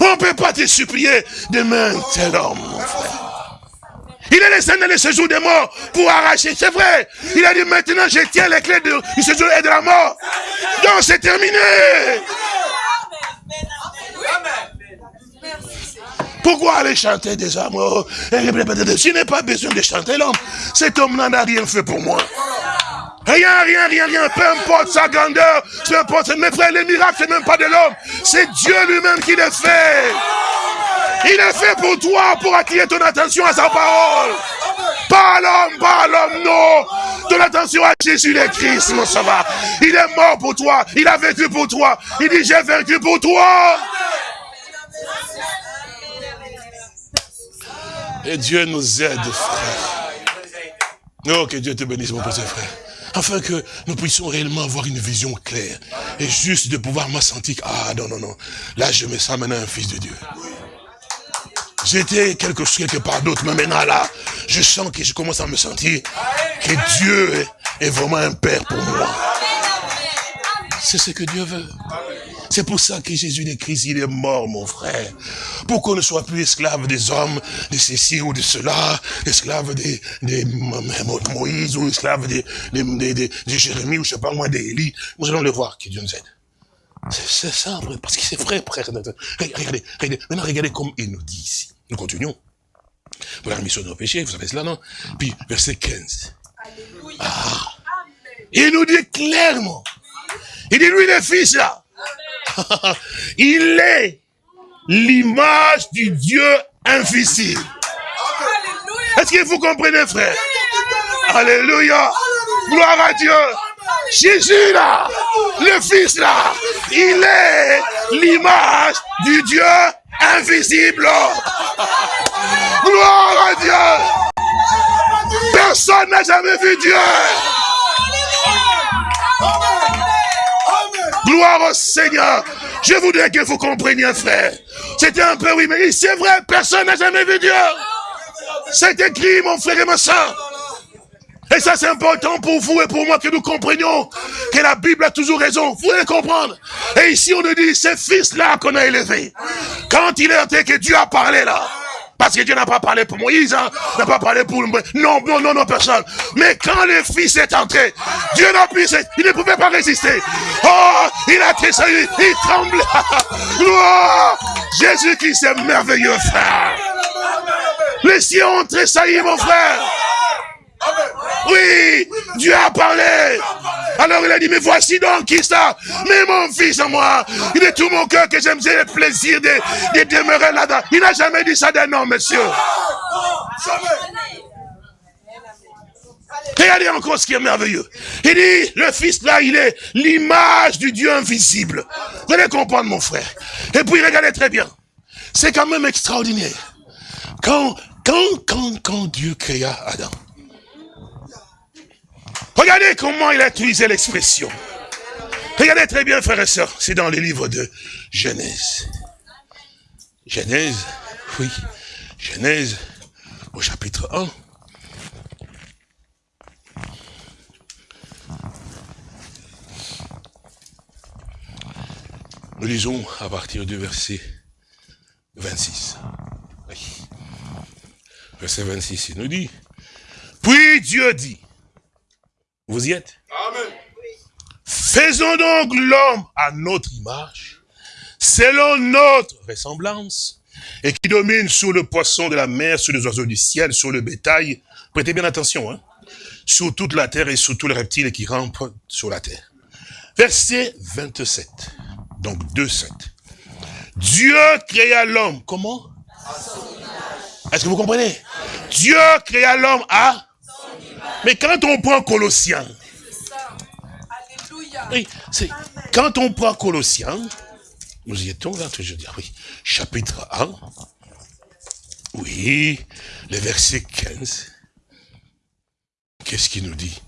[SPEAKER 3] On ne peut pas te supplier demain, tel homme, mon frère. Il est descendu dans le séjour des morts pour arracher. C'est vrai. Il a dit maintenant je tiens les clés du séjour et de la mort. Donc c'est terminé. Pourquoi aller chanter des amours Je n'ai pas besoin de chanter l'homme. Cet homme n'en a rien fait pour moi. Rien, rien, rien, rien. Peu importe sa grandeur, peu importe. Mes frères, les miracles, c'est même pas de l'homme. C'est Dieu lui-même qui les fait. Il est fait pour toi, pour attirer ton attention à sa parole. Pas l'homme, pas l'homme, non. Ton attention à Jésus le Christ, mon sauveur. Il est mort pour toi. Il a vécu pour toi. Il dit, j'ai vaincu pour toi. Et Dieu nous aide, frère. Oh, que Dieu te bénisse, mon petit frère. Afin que nous puissions réellement avoir une vision claire. Et juste de pouvoir me sentir, ah non, non, non. Là, je me sens maintenant un fils de Dieu. J'étais quelque chose quelque part d'autre, mais maintenant là, je sens que je commence à me sentir que Dieu est vraiment un Père pour moi. C'est ce que Dieu veut. C'est pour ça que Jésus de Christ, il est mort, mon frère. Pour qu'on ne soit plus esclave des hommes, de ceci ou de cela, esclave de, Moïse ou esclave de, de, Jérémie ou je sais pas moi, d'Élie. Nous allons le voir, que Dieu nous aide. C'est ça, parce que c'est vrai, frère. Regardez, regardez, maintenant regardez comme il nous dit ici. Nous continuons. Pour la rémission de nos péchés, vous savez cela, non? Puis, verset 15. Ah. Il nous dit clairement. Il dit, lui, le fils, là. il est l'image du Dieu invisible. Est-ce que vous comprenez, frère? Alléluia. Gloire à Dieu. Jésus là, le Fils là, il est l'image du Dieu invisible. Gloire à Dieu. Personne n'a jamais vu Dieu. Gloire au Seigneur. Je voudrais que vous compreniez, frère. C'était un peu, oui, mais c'est vrai, personne n'a jamais vu Dieu. C'est écrit, mon frère et ma soeur. Et ça, c'est important pour vous et pour moi que nous comprenions que la Bible a toujours raison. Vous allez comprendre? Et ici, on nous dit, ce fils-là qu'on a élevé. Quand il est que Dieu a parlé là. Parce que Dieu n'a pas parlé pour Moïse, hein, n'a pas parlé pour... Non, non, non, non, personne. Mais quand le Fils est entré, Dieu n'a pu... Il ne pouvait pas résister. Oh, il a tressailli, il tremble. Jésus qui est merveilleux, frère. Les cieux ont tressailli, mon frère. Oui, Dieu a parlé. Alors il a dit, mais voici donc qui ça? Mais mon fils en moi, il est tout mon cœur que j'aime, j'ai le plaisir de, de demeurer là-dedans. Il n'a jamais dit ça d'un homme, monsieur. Regardez encore ce qui est merveilleux. Il dit, le fils là, il est l'image du Dieu invisible. Vous allez comprendre, mon frère. Et puis, regardez très bien. C'est quand même extraordinaire. Quand, quand, quand, quand Dieu créa Adam, Regardez comment il a utilisé l'expression. Regardez très bien, frères et sœurs, c'est dans le livre de Genèse. Genèse, oui, Genèse, au chapitre 1. Nous lisons à partir du verset 26. Verset 26, il nous dit, puis Dieu dit, vous y êtes? Amen. Faisons donc l'homme à notre image, selon notre ressemblance, et qui domine sur le poisson de la mer, sur les oiseaux du ciel, sur le bétail. Prêtez bien attention, hein sur toute la terre et sur tous les reptiles qui rampent sur la terre. Verset 27, donc 2,7. Dieu créa l'homme, comment? Est-ce que vous comprenez? Dieu créa l'homme à mais quand on prend Colossiens, oui, c'est quand on prend Colossiens, nous y étions là, je veux dire, oui, chapitre 1, oui, le verset 15, qu'est-ce qu'il nous dit?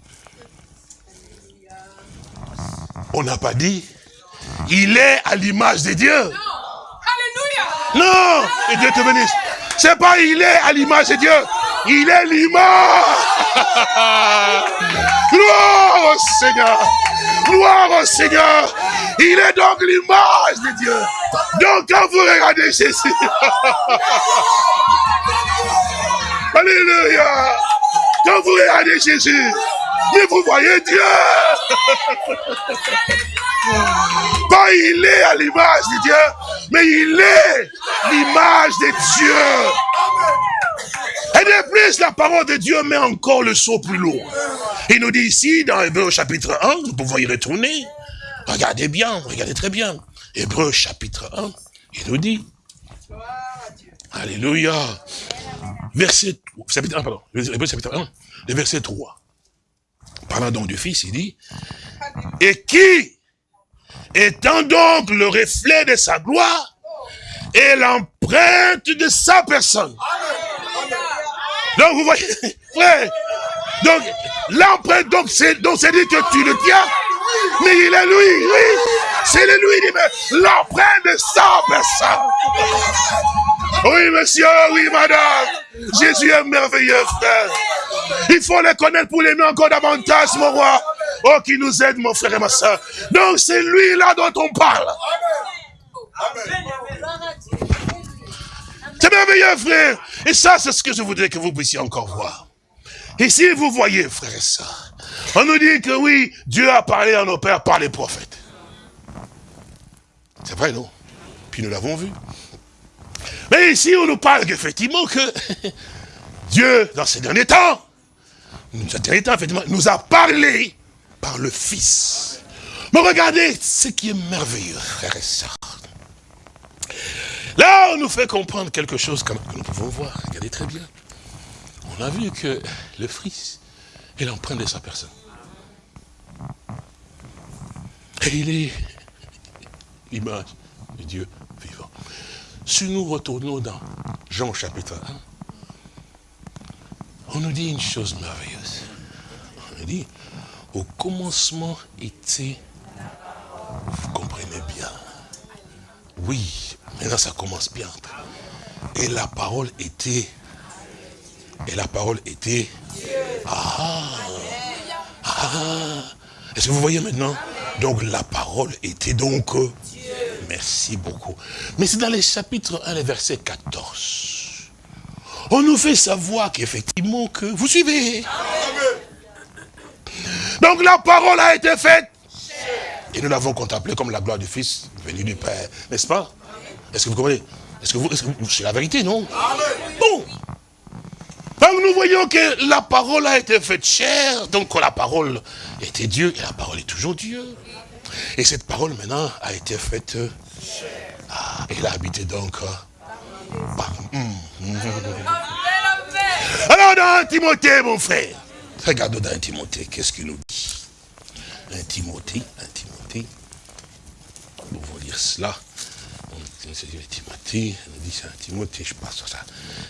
[SPEAKER 3] On n'a pas dit, il est à l'image de Dieu. Non, Non, et Dieu te bénisse. C'est pas il est à l'image de Dieu. Il est l'image. Gloire au Seigneur. Gloire au Seigneur. Il est donc l'image de Dieu. Donc quand vous regardez Jésus. Alléluia. Quand vous regardez Jésus, vous voyez Dieu. Pas il est à l'image de Dieu, mais il est l'image de Dieu. Et de plus, la parole de Dieu met encore le saut plus lourd. Il nous dit ici, dans Hébreu chapitre 1, nous pouvons y retourner. Regardez bien, regardez très bien. Hébreu chapitre 1, il nous dit. Alléluia. Verset, chapitre 1, pardon. Hébreu chapitre 1, le verset 3. Parlant donc du Fils, il dit, et qui, étant donc le reflet de sa gloire, et l'empreinte de sa personne. Donc vous voyez, frère, donc l'empreinte, donc c'est donc c'est dit que tu le tiens, mais il est lui, oui, c'est lui, l'empreinte de sa personne. Oui, monsieur, oui, madame. Jésus est merveilleux, frère. Il faut le connaître pour l'aimer encore davantage, mon roi. Oh, qui nous aide, mon frère et ma soeur. Donc, c'est lui là dont on parle. C'est merveilleux, frère. Et ça, c'est ce que je voudrais que vous puissiez encore voir. Ici, vous voyez, frère et soeur, on nous dit que oui, Dieu a parlé à nos pères par les prophètes. C'est vrai, non? Puis nous l'avons vu. Mais ici, on nous parle effectivement que Dieu, dans ces derniers temps, effectivement, nous a parlé par le Fils. Mais regardez ce qui est merveilleux, frère et sœurs. Là, on nous fait comprendre quelque chose que nous pouvons voir. Regardez très bien. On a vu que le Fils est l'empreinte de sa personne. Et il est l'image de Dieu. Si nous retournons dans Jean chapitre 1, on nous dit une chose merveilleuse. On nous dit, au commencement était, vous comprenez bien, oui, maintenant ça commence bien. Et la parole était, et la parole était, ah, ah, est-ce que vous voyez maintenant? Donc la parole était donc Merci beaucoup. Mais c'est dans les chapitres 1, les versets 14. on nous fait savoir qu'effectivement que vous suivez. Donc la parole a été faite. Et nous l'avons contemplé comme la gloire du Fils venu du Père, n'est-ce pas? Est-ce que vous comprenez? Est-ce que vous, c'est la vérité, non? Bon. Donc nous voyons que la parole a été faite chère, donc la parole était Dieu, et la parole est toujours Dieu. Et cette parole maintenant a été faite, ah, elle a habité donc alors dans Timothée, mon frère, regardons dans Timothée, qu'est-ce qu'il nous dit? Un Timothée, un Timothée, nous allons lire cela. Timothée, on dit c'est un Timothée, je passe sur ça.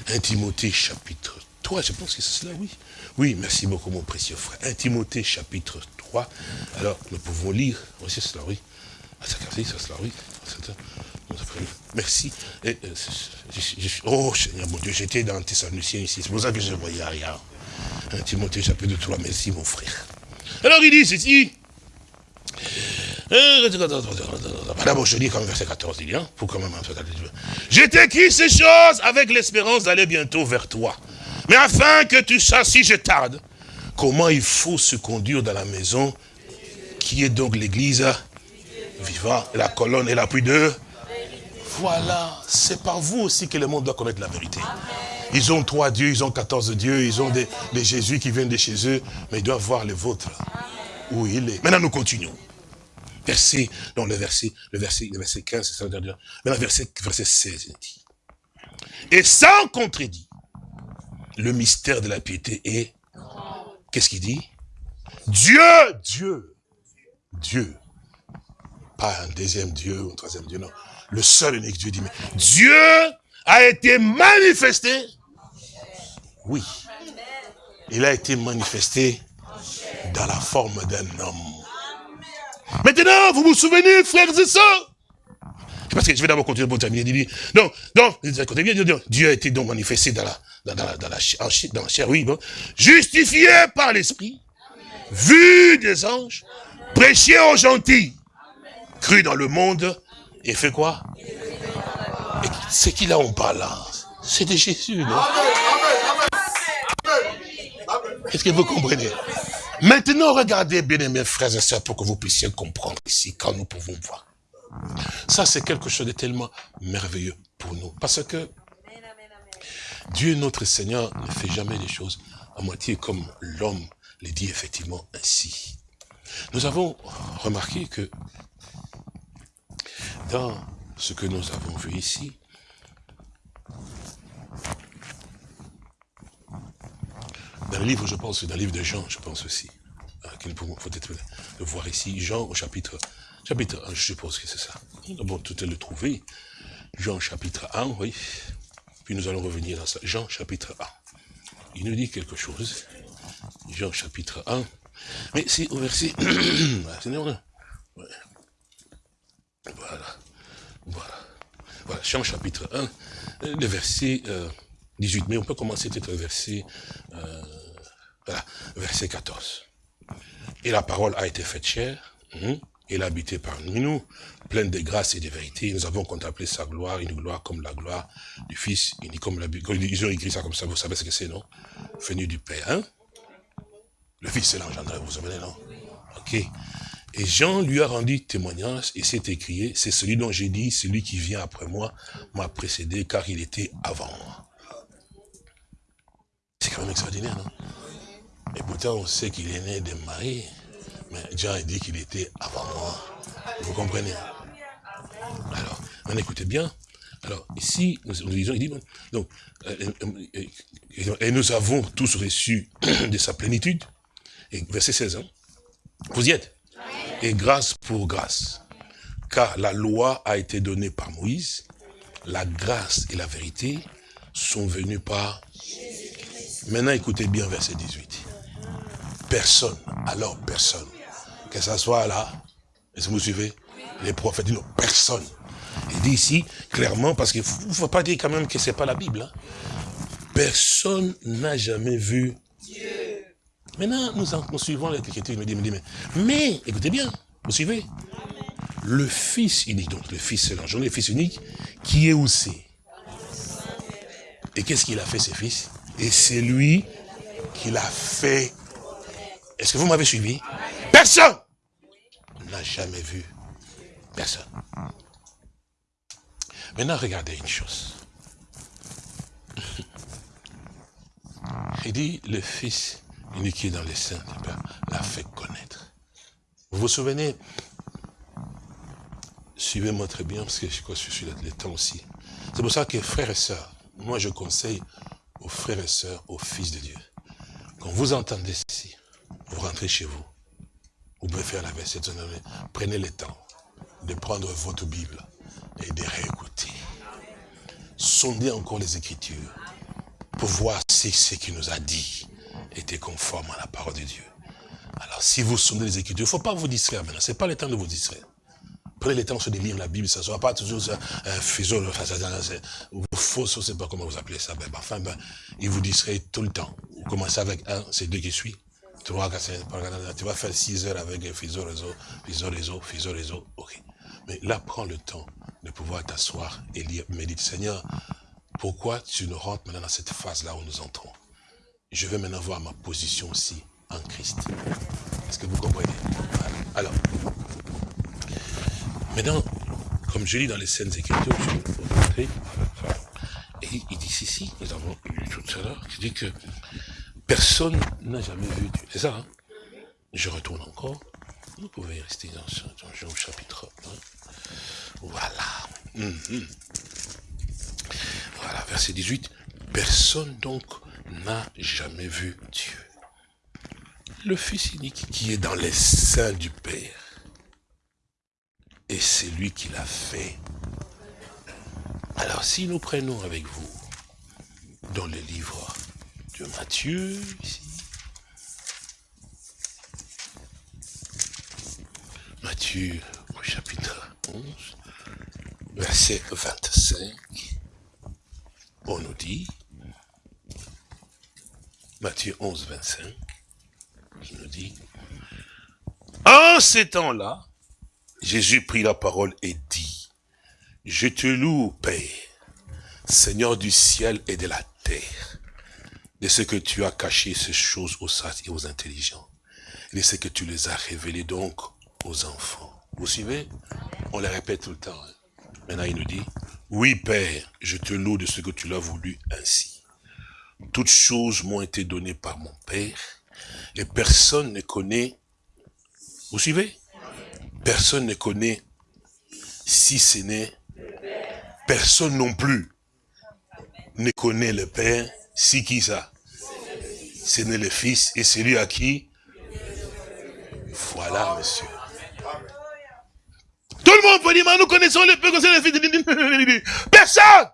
[SPEAKER 3] Un Timothée chapitre 3, je pense que c'est cela, oui. Oui, merci beaucoup mon précieux frère. Un Timothée chapitre 3, alors nous pouvons lire, oui c'est cela, oui. Ah. Merci. Euh, oh Seigneur mon Dieu, j'étais dans Thessaloniciens ici, c'est pour ça que je ne voyais rien. Un Timothée chapitre 3, merci mon frère. Alors il dit ceci. Euh, D'abord, je lis comme verset 14, il dit, hein, pour quand même Je t'écris ces choses avec l'espérance d'aller bientôt vers toi. Mais afin que tu saches, si je tarde, comment il faut se conduire dans la maison, qui est donc l'église vivant, la colonne et l'appui de voilà, c'est par vous aussi que le monde doit connaître la vérité. Ils ont trois dieux, ils ont quatorze dieux, ils ont des, Jésus qui viennent de chez eux, mais ils doivent voir le vôtre, où il est. Maintenant, nous continuons. Verset, dans le verset, le verset, le verset 15, c'est ça, maintenant, verset, verset 16, il dit. Et sans contredit, le mystère de la piété est, qu'est-ce qu'il dit? Dieu, Dieu, Dieu. Pas un deuxième Dieu ou un troisième Dieu, non le seul unique Dieu dit, Dieu a été manifesté. Oui. Il a été manifesté dans la forme d'un homme. Maintenant, vous vous souvenez, frères et sœurs? Parce que je vais d'abord continuer pour terminer. Donc, Dieu a été donc manifesté dans la, dans la, dans la, chair, oui, bon. justifié par l'esprit, vu des anges, prêché aux gentils, cru dans le monde, et fait quoi? C'est qui là on parle C'est de Jésus, Est-ce que vous comprenez? Maintenant, regardez, bien aimés frères et sœurs, pour que vous puissiez comprendre ici, quand nous pouvons voir. Ça, c'est quelque chose de tellement merveilleux pour nous. Parce que Dieu, notre Seigneur, ne fait jamais les choses à moitié comme l'homme les dit effectivement ainsi. Nous avons remarqué que dans ce que nous avons vu ici, dans le livre, je pense, dans le livre de Jean, je pense aussi, hein, qu'il faut peut-être le voir ici, Jean au chapitre, chapitre 1, je suppose que c'est ça. Bon, tout est le trouver. Jean chapitre 1, oui. Puis nous allons revenir dans ça. Jean chapitre 1. Il nous dit quelque chose. Jean chapitre 1. Mais c'est au verset... Voilà. Voilà. Voilà, Jean chapitre 1, le verset 18. Mais on peut commencer peut-être verset, euh, voilà, verset 14. Et la parole a été faite chère, hein, elle a habité parmi nous, pleine de grâce et de vérité. Nous avons contemplé sa gloire, une gloire comme la gloire du Fils, comme la, ils ont écrit ça comme ça, vous savez ce que c'est, non? Venu du Père, hein? Le Fils, c'est l'engendré, vous savez, non? Ok. Et Jean lui a rendu témoignage et s'est écrié, c'est celui dont j'ai dit, celui qui vient après moi m'a précédé car il était avant moi. C'est quand même extraordinaire, non? Et pourtant, on sait qu'il est né de Marie, mais Jean a dit qu'il était avant moi. Vous comprenez? Alors, on écoutez bien. Alors, ici, nous, disons, il dit, donc, euh, euh, euh, et nous avons tous reçu de sa plénitude, et verset 16 ans, vous y êtes? Et grâce pour grâce. Car la loi a été donnée par Moïse, la grâce et la vérité sont venues par... Maintenant, écoutez bien verset 18. Personne, alors personne, que ce soit là, est-ce que vous suivez? Les prophètes disent personne. Il dit ici, clairement, parce qu'il ne faut, pas dire quand même que ce n'est pas la Bible. Hein. Personne n'a jamais vu Dieu. Maintenant, nous, nous suivons l'écriture, il me dit, mais, mais, écoutez bien, vous suivez? Le Fils unique, donc le Fils c'est l'engendré, le Fils unique, qui est aussi. Et qu'est-ce qu'il a fait, ses fils? Et c'est lui qui l'a fait. Est-ce que vous m'avez suivi? Personne n'a jamais vu. Personne. Maintenant, regardez une chose. Il dit, le Fils unique dans les saints du Père l'a fait connaître. Vous vous souvenez? Suivez-moi très bien, parce que je crois que je suis le temps aussi. C'est pour ça que frères et sœurs, moi je conseille aux frères et sœurs, aux fils de Dieu, quand vous entendez ceci, vous rentrez chez vous, vous pouvez faire la verset, prenez le temps de prendre votre Bible et de réécouter. Sondez encore les Écritures pour voir si ce qu'il nous a dit était conforme à la parole de Dieu. Alors, si vous sondez les Écritures, il ne faut pas vous distraire maintenant. Ce n'est pas le temps de vous distraire. Prenez le temps de lire la Bible, ça ne soit pas toujours un fuseau, ou faux, je ne sais pas comment vous appelez ça. Ben, enfin, ben, il vous distrait tout le temps. Vous commencez avec un, c'est deux qui vas, tu vas faire six heures avec un fuseau réseau, fuseau réseau, fuseau réseau. Ok. Mais là, prends le temps de pouvoir t'asseoir et lire. Médite, Seigneur, pourquoi tu nous rentres maintenant dans cette phase-là où nous entrons? Je vais maintenant voir ma position aussi en Christ. Est-ce que vous comprenez? Alors, maintenant, comme je lis dans les scènes écritures, je. Et il dit ici, nous avons lu tout à l'heure, qui dit que personne n'a jamais vu Dieu. C'est ça, hein? Je retourne encore. Vous pouvez rester dans, dans Jean chapitre 1. Voilà. Mhm. Voilà, verset 18. Personne donc n'a jamais vu Dieu. Le Fils unique qui est dans les seins du Père. Et c'est lui qui l'a fait. Alors si nous prenons avec vous dans le livre de Matthieu, ici, Matthieu au chapitre 11, verset 25, on nous dit, Matthieu 11, 25, je nous dit, en ces temps-là, Jésus prit la parole et dit, je te loue, Père, Seigneur du ciel et de la terre, de ce que tu as caché ces choses aux sages et aux intelligents, et de ce que tu les as révélées donc aux enfants. Vous suivez? On les répète tout le temps. Hein. Maintenant, il nous dit, oui, Père, je te loue de ce que tu l'as voulu ainsi. Toutes choses m'ont été données par mon Père, et personne ne connaît, vous suivez? Personne ne connaît, si ce n'est, personne non plus ne connaît le Père, si qui ça? Ce n'est le Fils, et celui à qui? Voilà, monsieur. Tout le monde peut dire, mais nous connaissons le Père, le Fils. Personne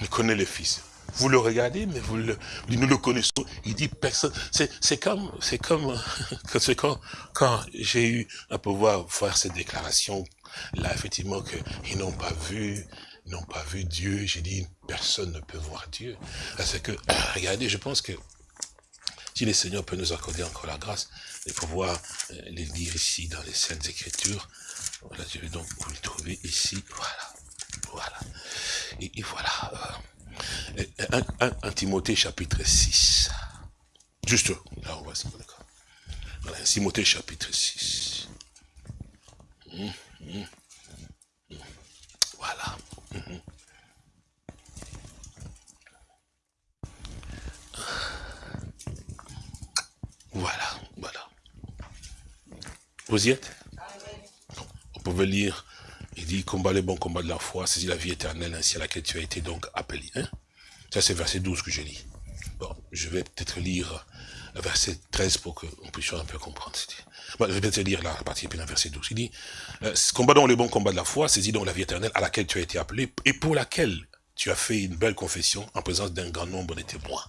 [SPEAKER 3] ne connaît le Fils. Vous le regardez, mais vous le, nous le connaissons. Il dit personne. C'est comme, c'est comme, quand, quand j'ai eu à pouvoir faire cette déclaration, là, effectivement, qu'ils n'ont pas vu, n'ont pas vu Dieu. J'ai dit, personne ne peut voir Dieu. Parce que, regardez, je pense que si le Seigneur peut nous accorder encore la grâce de pouvoir euh, les lire ici dans les Saintes Écritures, voilà, je vais donc vous le trouver ici, voilà, voilà. Et, voilà, euh, un, Timothée chapitre 6. Juste là, on va se d'accord? Voilà, Timothée chapitre 6. Hum, hum, hum. Voilà. Voilà, voilà. Vous y êtes? On pouvait lire, il dit, combat les bons combats de la foi, c'est la vie éternelle ainsi à laquelle tu as été donc appelé. Hein? Ça c'est verset 12 que je lis. Bon, je vais peut-être lire verset 13 pour qu'on puisse un peu comprendre. Bon, je vais peut-être lire la partie puis verset 12. Il dit, euh, combat donc les bons combats de la foi, saisis donc la vie éternelle à laquelle tu as été appelé et pour laquelle tu as fait une belle confession en présence d'un grand nombre de témoins.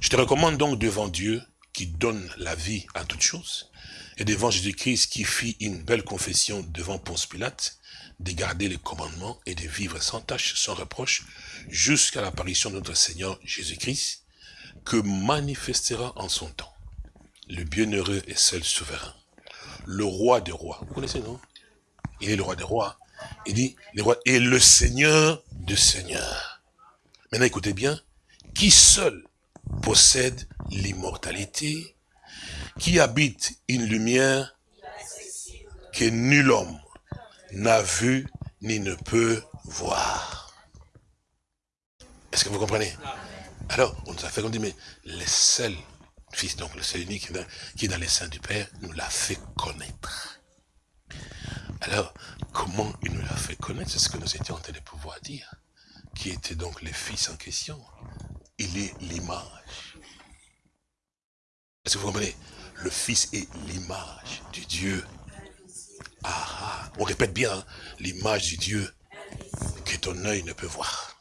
[SPEAKER 3] Je te recommande donc devant Dieu qui donne la vie à toutes choses, et devant Jésus-Christ qui fit une belle confession devant Ponce Pilate, de garder les commandements et de vivre sans tâche, sans reproche, jusqu'à l'apparition de notre Seigneur Jésus-Christ, que manifestera en son temps le bienheureux et seul souverain, le roi des rois. Vous connaissez, non? Il est le roi des rois. Il dit, le roi est le Seigneur de seigneurs. Maintenant, écoutez bien. Qui seul possède l'immortalité, qui habite une lumière que nul homme n'a vu ni ne peut voir. Est-ce que vous comprenez? Alors, on nous a fait qu'on dit, mais le seul Fils, donc le seul unique qui est dans les seins du Père, nous l'a fait connaître. Alors, comment il nous l'a fait connaître? C'est ce que nous étions en train de pouvoir dire. Qui était donc le Fils en question Il est l'image. Est-ce que vous comprenez? Le Fils est l'image du Dieu. Ah, ah. on répète bien, hein, l'image du Dieu que ton œil ne peut voir.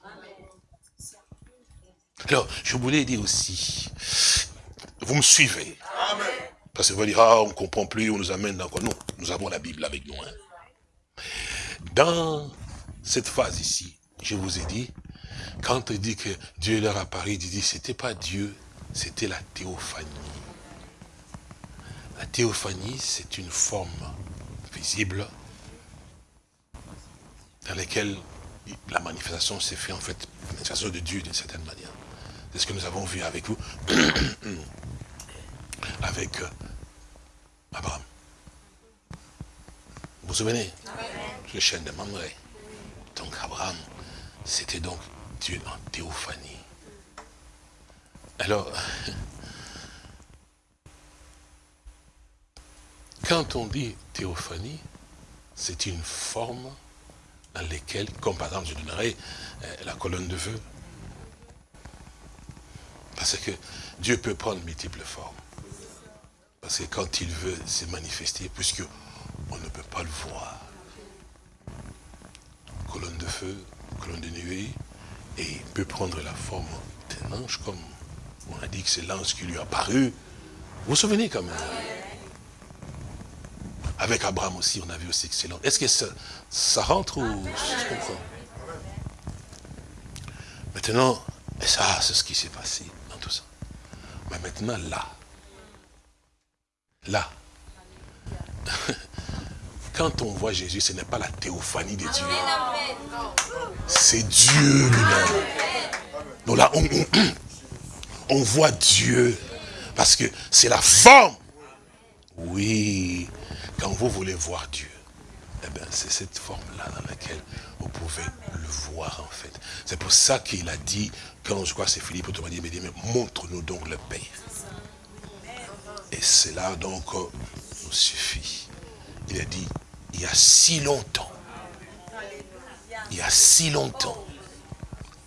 [SPEAKER 3] Alors, je voulais dire aussi, vous me suivez Parce que vous allez dire, ah, on ne comprend plus, on nous amène dans quoi Non, nous avons la Bible avec nous. Hein. Dans cette phase ici, je vous ai dit, quand il dit que Dieu leur apparaît, il dit, c'était pas Dieu, c'était la théophanie. La théophanie, c'est une forme visible dans laquelle la manifestation s'est faite, en fait, la manifestation de Dieu d'une certaine manière. C'est ce que nous avons vu avec vous, avec euh, Abraham. Vous vous souvenez? Le chêne de Mamré. Donc Abraham, c'était donc Dieu en théophanie. Alors, quand on dit théophanie, c'est une forme dans laquelle, comme par exemple, je donnerai euh, la colonne de feu, parce que Dieu peut prendre multiples formes. Parce que quand il veut se manifester, puisque on ne peut pas le voir. Colonne de feu, colonne de nuée, et il peut prendre la forme d'un ange, comme on a dit que c'est l'ange qui lui a apparu. Vous vous souvenez quand même? Avec Abraham aussi, on a vu aussi excellent. Est-ce que ça, ça rentre ou je comprends? Maintenant, et ça, c'est ce qui s'est passé. Mais maintenant, là, là, quand on voit Jésus, ce n'est pas la théophanie de Dieu. C'est Dieu lui-même. Donc là, on, voit Dieu. Parce que c'est la forme. Oui, quand vous voulez voir Dieu, eh bien, c'est cette forme-là dans laquelle vous pouvez le voir, en fait. C'est pour ça qu'il a dit, quand je crois que c'est Philippe, il m'a dit, mais montre-nous donc le Père. Et cela donc euh, nous suffit. Il a dit, il y a si longtemps, il y a si longtemps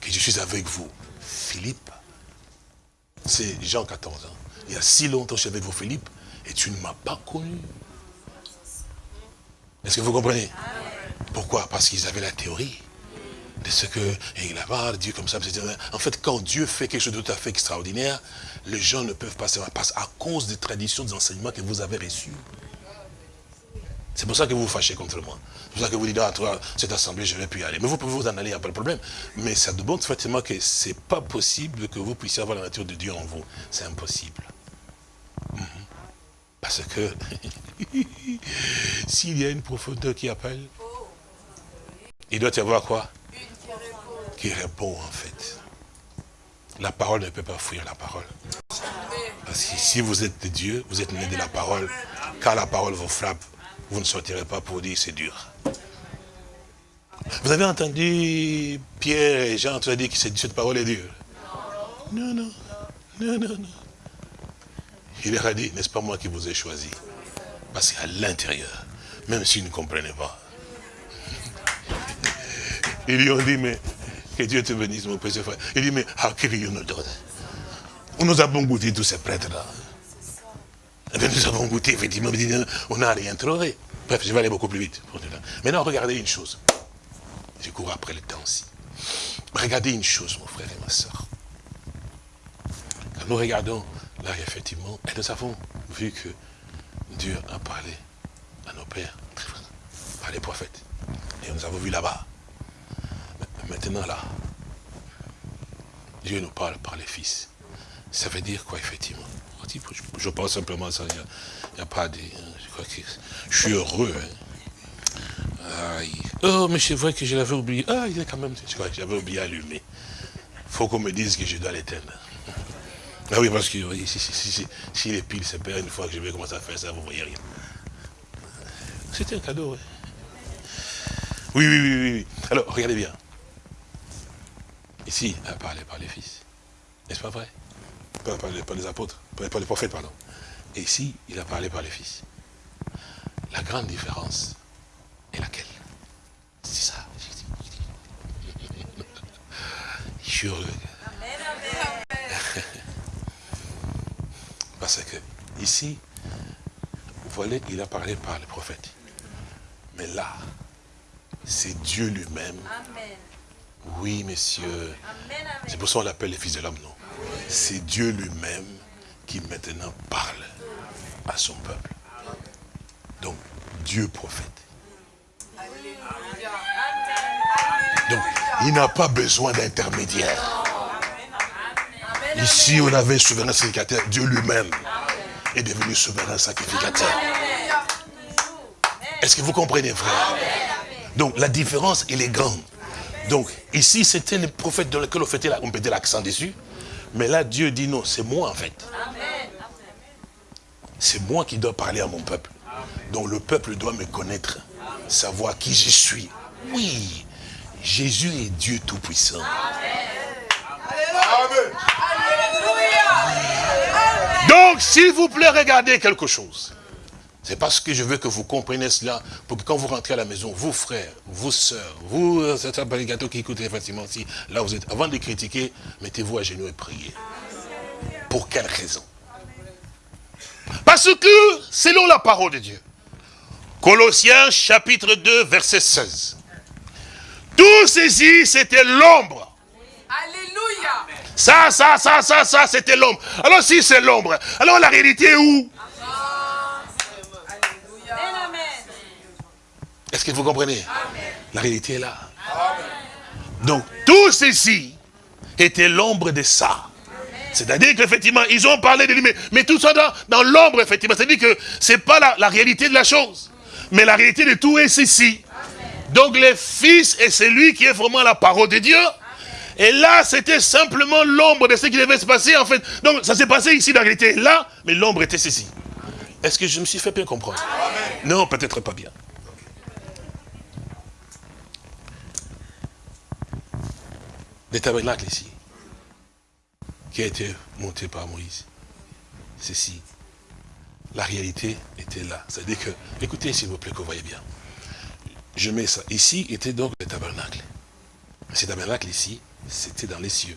[SPEAKER 3] que je suis avec vous, Philippe. C'est Jean 14 ans. Il y a si longtemps que je suis avec vous, Philippe, et tu ne m'as pas connu. Est-ce que vous comprenez? Pourquoi? Parce qu'ils avaient la théorie de ce que, il a Dieu comme ça. En fait, quand Dieu fait quelque chose de tout à fait extraordinaire, les gens ne peuvent pas savoir, parce à cause des traditions, des enseignements que vous avez reçus. C'est pour ça que vous vous fâchez contre moi. C'est pour ça que vous dites, ah, toi, cette assemblée, je ne vais plus y aller. Mais vous pouvez vous en aller, il n'y a pas de problème. Mais ça demande effectivement que ce n'est pas possible que vous puissiez avoir la nature de Dieu en vous. C'est impossible. Parce que s'il y a une profondeur qui appelle, il doit y avoir quoi? Qui répond en fait. La parole ne peut pas fuir la parole. Parce que si vous êtes de Dieu, vous êtes né de la parole, quand la parole vous frappe, vous ne sortirez pas pour dire c'est dur. Vous avez entendu Pierre et Jean tu as dit que cette parole est dure? Non, non, non, non, non. Il leur a dit, n'est-ce pas moi qui vous ai choisi Parce qu'à l'intérieur, même s'ils ne comprenaient pas, ils lui ont dit, mais que Dieu te bénisse, mon précieux frère. Il dit, mais how can you know Nous avons goûté tous ces prêtres-là. Nous avons goûté, effectivement, on n'a rien trouvé. Bref, je vais aller beaucoup plus vite. Maintenant, regardez une chose. Je cours après le temps aussi. Regardez une chose, mon frère et ma soeur. Quand nous regardons, là, effectivement, et nous avons vu que Dieu a parlé à nos pères, par les prophètes. Et nous avons vu là-bas Maintenant là, Dieu nous parle par les fils. Ça veut dire quoi effectivement? Je pense simplement à ça, il n'y a, pas de... Je suis heureux. Hein. Oh, mais c'est vrai que je l'avais oublié. Ah, il est quand même... J'avais oublié allumer. faut qu'on me dise que je dois l'éteindre. Ah oui, parce que si, si, si, si, les piles se perdent une fois que je vais commencer à faire ça, vous ne voyez rien. C'était un cadeau, oui. Oui, oui, oui, oui. Alors, regardez bien. Ici, a parlé par les fils. N'est-ce pas vrai? Pas, par les apôtres, par les prophètes, pardon. Et ici, il a parlé par les fils. La grande différence est laquelle? C'est ça. Je suis heureux. Parce que ici, vous voyez, il a parlé par les prophètes. Mais là, c'est Dieu lui-même. Oui, messieurs. C'est pour ça qu'on l'appelle les fils de l'homme, non? C'est Dieu lui-même qui maintenant parle à son peuple. Donc, Dieu prophète. Donc, il n'a pas besoin d'intermédiaire. Ici, on avait souverain sacrificateur. Dieu lui-même est devenu souverain sacrificateur. Est-ce que vous comprenez, frère? Donc, la différence, elle est grande. Donc, ici, c'était le prophète dans lequel on mettait l'accent dessus. Mais là, Dieu dit non, c'est moi en fait. C'est moi qui dois parler à mon peuple. Donc le peuple doit me connaître, savoir qui je suis. Oui, Jésus est Dieu Tout-Puissant. Donc, s'il vous plaît, regardez quelque chose. C'est parce que je veux que vous compreniez cela, pour que quand vous rentrez à la maison, vous frères, vous sœurs, vous, certains gâteau qui écoutez facilement, si là vous êtes, avant de critiquer, mettez-vous à genoux et priez. Pour quelle raison? Parce que, selon la parole de Dieu, Colossiens chapitre 2, verset 16, tout ceci, c'était l'ombre. Ça, ça, ça, ça, ça, c'était l'ombre. Alors si c'est l'ombre, alors la réalité est où? Est-ce que vous comprenez? La réalité est là. Donc, tout ceci était l'ombre de ça. C'est-à-dire qu'effectivement, ils ont parlé de lui, mais, tout ça dans, l'ombre, effectivement. C'est-à-dire que ce n'est pas la, réalité de la chose. Mais la réalité de tout est ceci. Donc, le Fils est celui qui est vraiment la parole de Dieu. Et là, c'était simplement l'ombre de ce qui devait se passer, en fait. Donc, ça s'est passé ici, la réalité est là, mais l'ombre était ceci. Est-ce que je me suis fait bien comprendre? Non, peut-être pas bien. Le tabernacle ici, qui a été monté par Moïse, ceci, la réalité était là. C'est-à-dire que, écoutez s'il vous plaît, que vous voyez bien. Je mets ça. Ici était donc le tabernacle. Ce tabernacle ici, c'était dans les cieux.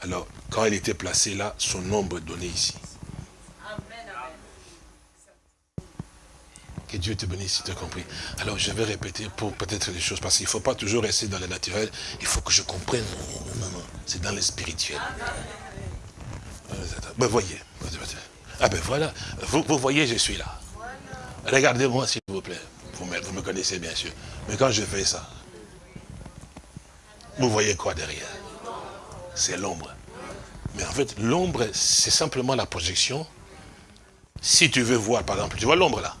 [SPEAKER 3] Alors, quand il était placé là, son nombre donné ici. Que Dieu te bénisse tu as compris. Alors je vais répéter pour peut-être les choses, parce qu'il ne faut pas toujours rester dans le naturel, il faut que je comprenne. Non, non, c'est dans le spirituel. Ben voyez. Ah ben voilà, vous, vous voyez, je suis là. Regardez-moi s'il vous plaît. Vous me, vous me connaissez bien sûr. Mais quand je fais ça, vous voyez quoi derrière? C'est l'ombre. Mais en fait, l'ombre, c'est simplement la projection. Si tu veux voir, par exemple, tu vois l'ombre là?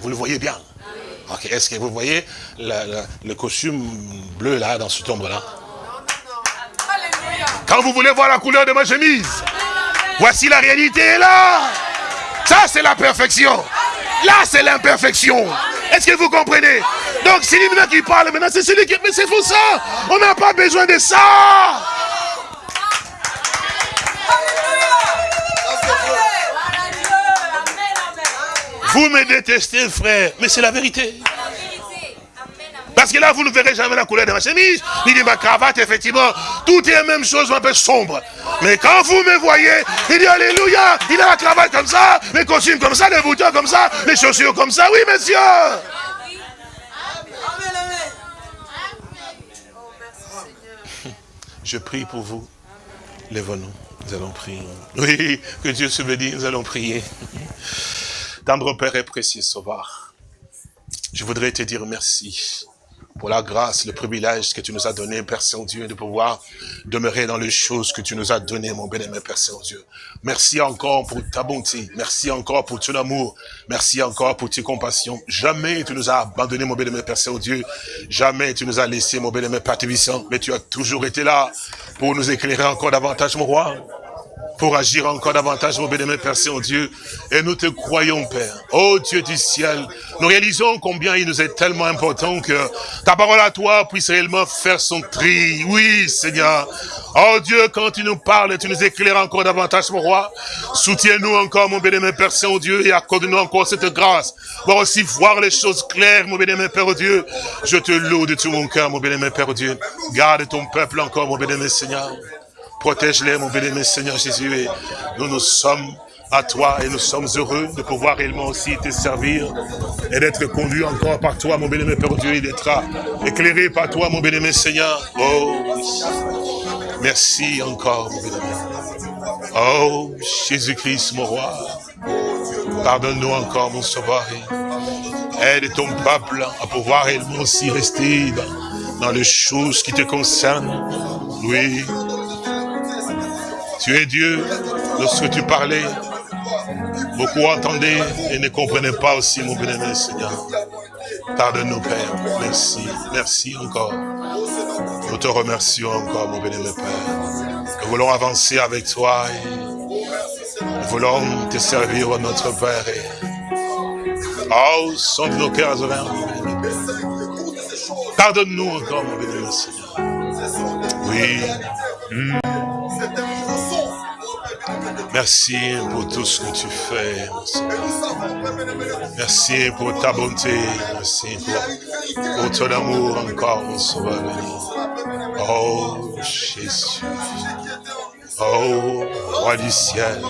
[SPEAKER 3] Vous le voyez bien? Est-ce que vous voyez le costume bleu là, dans cette ombre-là Quand vous voulez voir la couleur de ma chemise, voici la réalité là. Ça, c'est la perfection. Là, c'est l'imperfection. Est-ce que vous comprenez? Donc, c'est lui qui parle maintenant, c'est celui qui... Mais c'est pour ça. On n'a pas besoin de ça. Vous me détestez, frère, mais c'est la vérité. Parce que là, vous ne verrez jamais la couleur de ma chemise, ni de ma cravate, effectivement. Tout est la même chose, un peu sombre. Mais quand vous me voyez, il dit Alléluia, il a la cravate comme ça, les costumes comme ça, les boutons comme ça, les chaussures comme ça. Oui, monsieur. Je prie pour vous. Lève-nous. Nous allons prier. Oui, que Dieu se bénisse, nous allons prier. Tendre Père et précieux Sauveur, je voudrais te dire merci pour la grâce, le privilège que tu nous as donné, Père Saint-Dieu, de pouvoir demeurer dans les choses que tu nous as données, mon bien-aimé Père Saint-Dieu. Merci encore pour ta bonté. Merci encore pour ton amour. Merci encore pour tes compassions. Jamais tu nous as abandonné, mon bien-aimé Père Saint-Dieu. Jamais tu nous as laissé, mon bien-aimé Père Tébissant. Mais tu as toujours été là pour nous éclairer encore davantage, mon roi pour agir encore davantage, mon bénémoine Père Saint-Dieu. Et nous te croyons, Père. Oh Dieu du ciel, nous réalisons combien il nous est tellement important que ta parole à toi puisse réellement faire son tri. Oui, Seigneur. Oh Dieu, quand tu nous parles, tu nous éclaires encore davantage, mon roi. Soutiens-nous encore, mon bénémoine Père Saint-Dieu, et accorde-nous encore cette grâce. Pour aussi voir les choses claires, mon bénémoine Père Dieu. Je te loue de tout mon cœur, mon bénémoine Père Dieu. Garde ton peuple encore, mon bénémoine Seigneur. Protège-les, mon béni, Seigneur Jésus. Et nous nous sommes à toi et nous sommes heureux de pouvoir réellement aussi te servir et d'être conduit encore par toi, mon béni, Père Dieu, et d'être éclairé par toi, mon béni, Seigneur. Oh, merci encore, mon béni. Oh, Jésus-Christ, mon roi. Pardonne-nous encore, mon sauveur. Aide ton peuple à pouvoir réellement aussi rester dans les choses qui te concernent. Oui, tu es Dieu. Lorsque tu parlais, beaucoup entendaient et ne comprenaient pas aussi, mon bien-aimé Seigneur. Pardonne-nous, Père. Merci. Merci encore. Nous te remercions encore, mon bien-aimé Père. Nous voulons avancer avec toi et nous voulons te servir, notre Père. Oh, sonde nos cœurs Pardonne-nous encore, mon bien-aimé Seigneur. Oui. Hmm. Merci pour tout ce que tu fais. Merci pour ta bonté. Merci pour, ton amour encore, mon sauveur. Oh, Jésus. Oh, roi du ciel.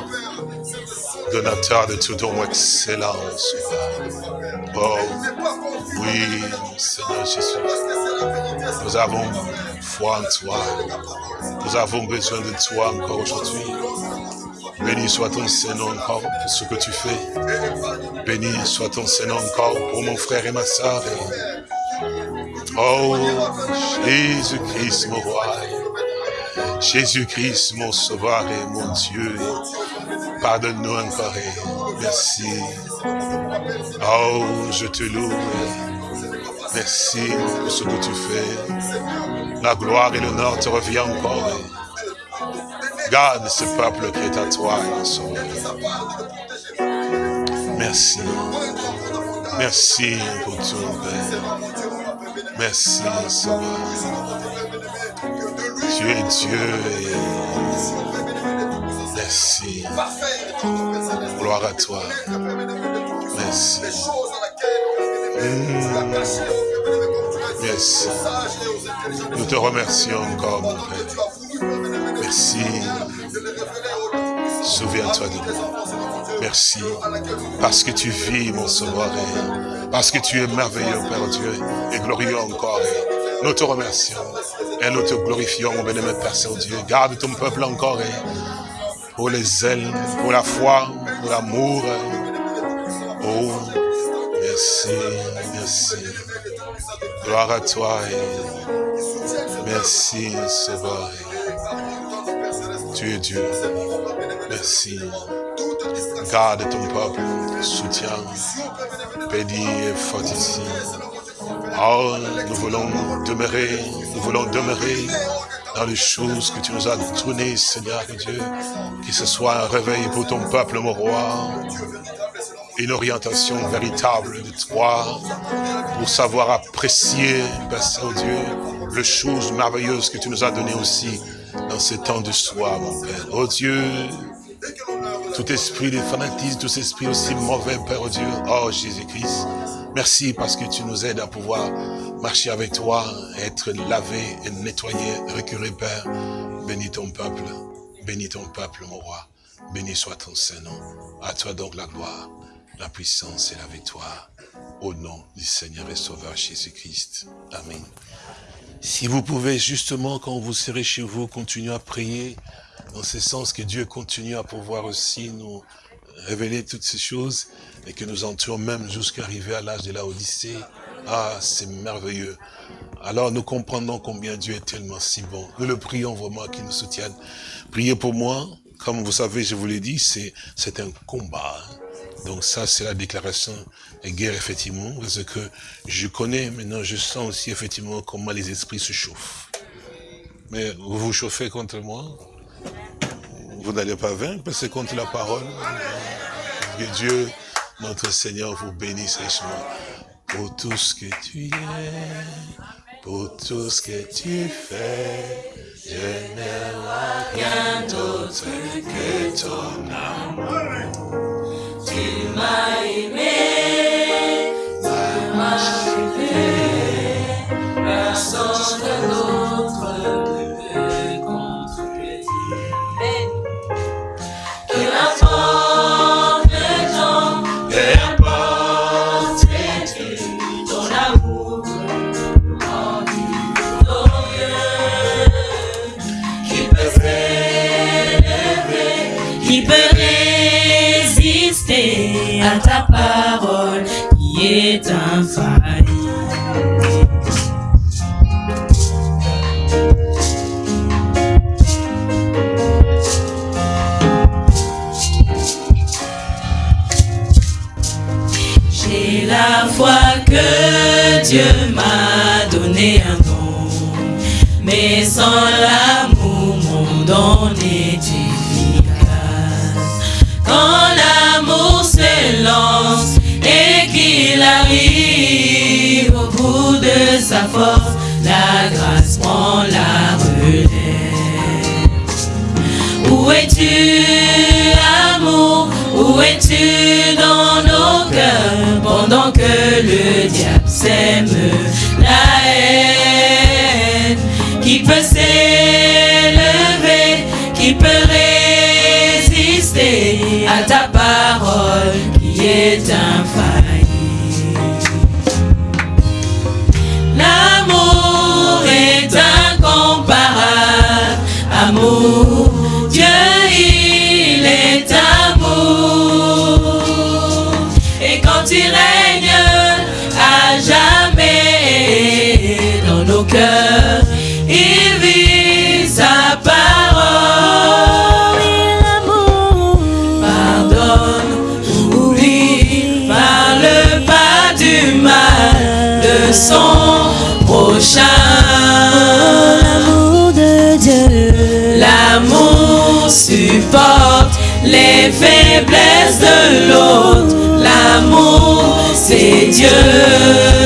[SPEAKER 3] Donateur de toute ton excellence. Oh, oui, Seigneur Jésus. Nous avons foi en toi. Nous avons besoin de toi encore aujourd'hui. Béni soit ton Seigneur encore pour ce que tu fais. Béni soit ton Seigneur encore pour mon frère et ma soeur. Oh, Jésus-Christ, mon roi. Jésus-Christ, mon sauveur et mon Dieu. Pardonne-nous encore. Merci. Oh, je te loue. Merci pour ce que tu fais. La gloire et l'honneur te revient encore. Garde ce peuple qui est à toi, Merci. Merci pour tout, Père. Merci, Seigneur. Tu es Dieu et merci. Gloire à toi. Merci. Mmh. Merci. Nous te remercions encore, mon Père. Merci. Souviens-toi de nous. Merci. Parce que tu vis, mon sauveur. Parce que tu es merveilleux, Père Dieu. Et glorieux encore. Nous te remercions. Et nous te glorifions, mon bénémoine Père Saint-Dieu. Garde ton peuple encore. Pour les ailes, pour la foi, pour l'amour. Oh, merci, merci. Gloire à toi. merci, Sauveur. Tu es Dieu. Merci. Garde ton peuple, soutiens, bénis et fortifie. Oh, nous voulons demeurer, nous voulons demeurer dans les choses que tu nous as données, Seigneur Dieu. Que ce soit un réveil pour ton peuple, mon roi. Une orientation véritable de toi pour savoir apprécier, Père Saint-Dieu, les choses merveilleuses que tu nous as données aussi dans ce temps de soir, mon Père. Oh Dieu, tout esprit de fanatisme, tout esprit aussi mauvais, Père Dieu, oh Jésus-Christ, merci parce que tu nous aides à pouvoir marcher avec toi, être lavé et nettoyé, récurer, Père. Bénis ton peuple, bénis ton peuple, mon roi. Béni soit ton Saint-Nom. À toi donc la gloire, la puissance et la victoire. Au nom du Seigneur et Sauveur Jésus-Christ. Amen. Si vous pouvez justement, quand vous serez chez vous, continuer à prier, dans ce sens que Dieu continue à pouvoir aussi nous révéler toutes ces choses, et que nous entrions même jusqu'à arriver à l'âge de la Odyssée. Ah, c'est merveilleux.
[SPEAKER 5] alors nous comprenons combien Dieu est tellement si bon. Nous le prions vraiment qu'il nous soutienne. Priez pour moi. Comme vous savez, je vous l'ai dit, c'est un combat. Donc ça, c'est la déclaration de guerre, effectivement, parce que je connais, maintenant je sens aussi, effectivement, comment les esprits se chauffent. Mais vous vous chauffez contre moi? Vous n'allez pas vaincre, parce que contre la parole. Que Dieu, notre Seigneur, vous bénisse richement pour tout ce que tu es, pour tout ce que tu fais. Je n'ai rien d'autre que ton amour. Tu m'as aimé, tu m'as aimé, personne d'autre Dieu m'a donné un don, mais sans l'amour, mon don est efficace. Quand l'amour s'élance et qu'il arrive au bout de sa force, la grâce prend la relève. Où es-tu, amour? Où es-tu dans nos cœurs pendant que le diable sème la haine Qui peut s'élever Qui peut résister à ta parole qui est infaillible les faiblesses de l'autre. L'amour, c'est Dieu.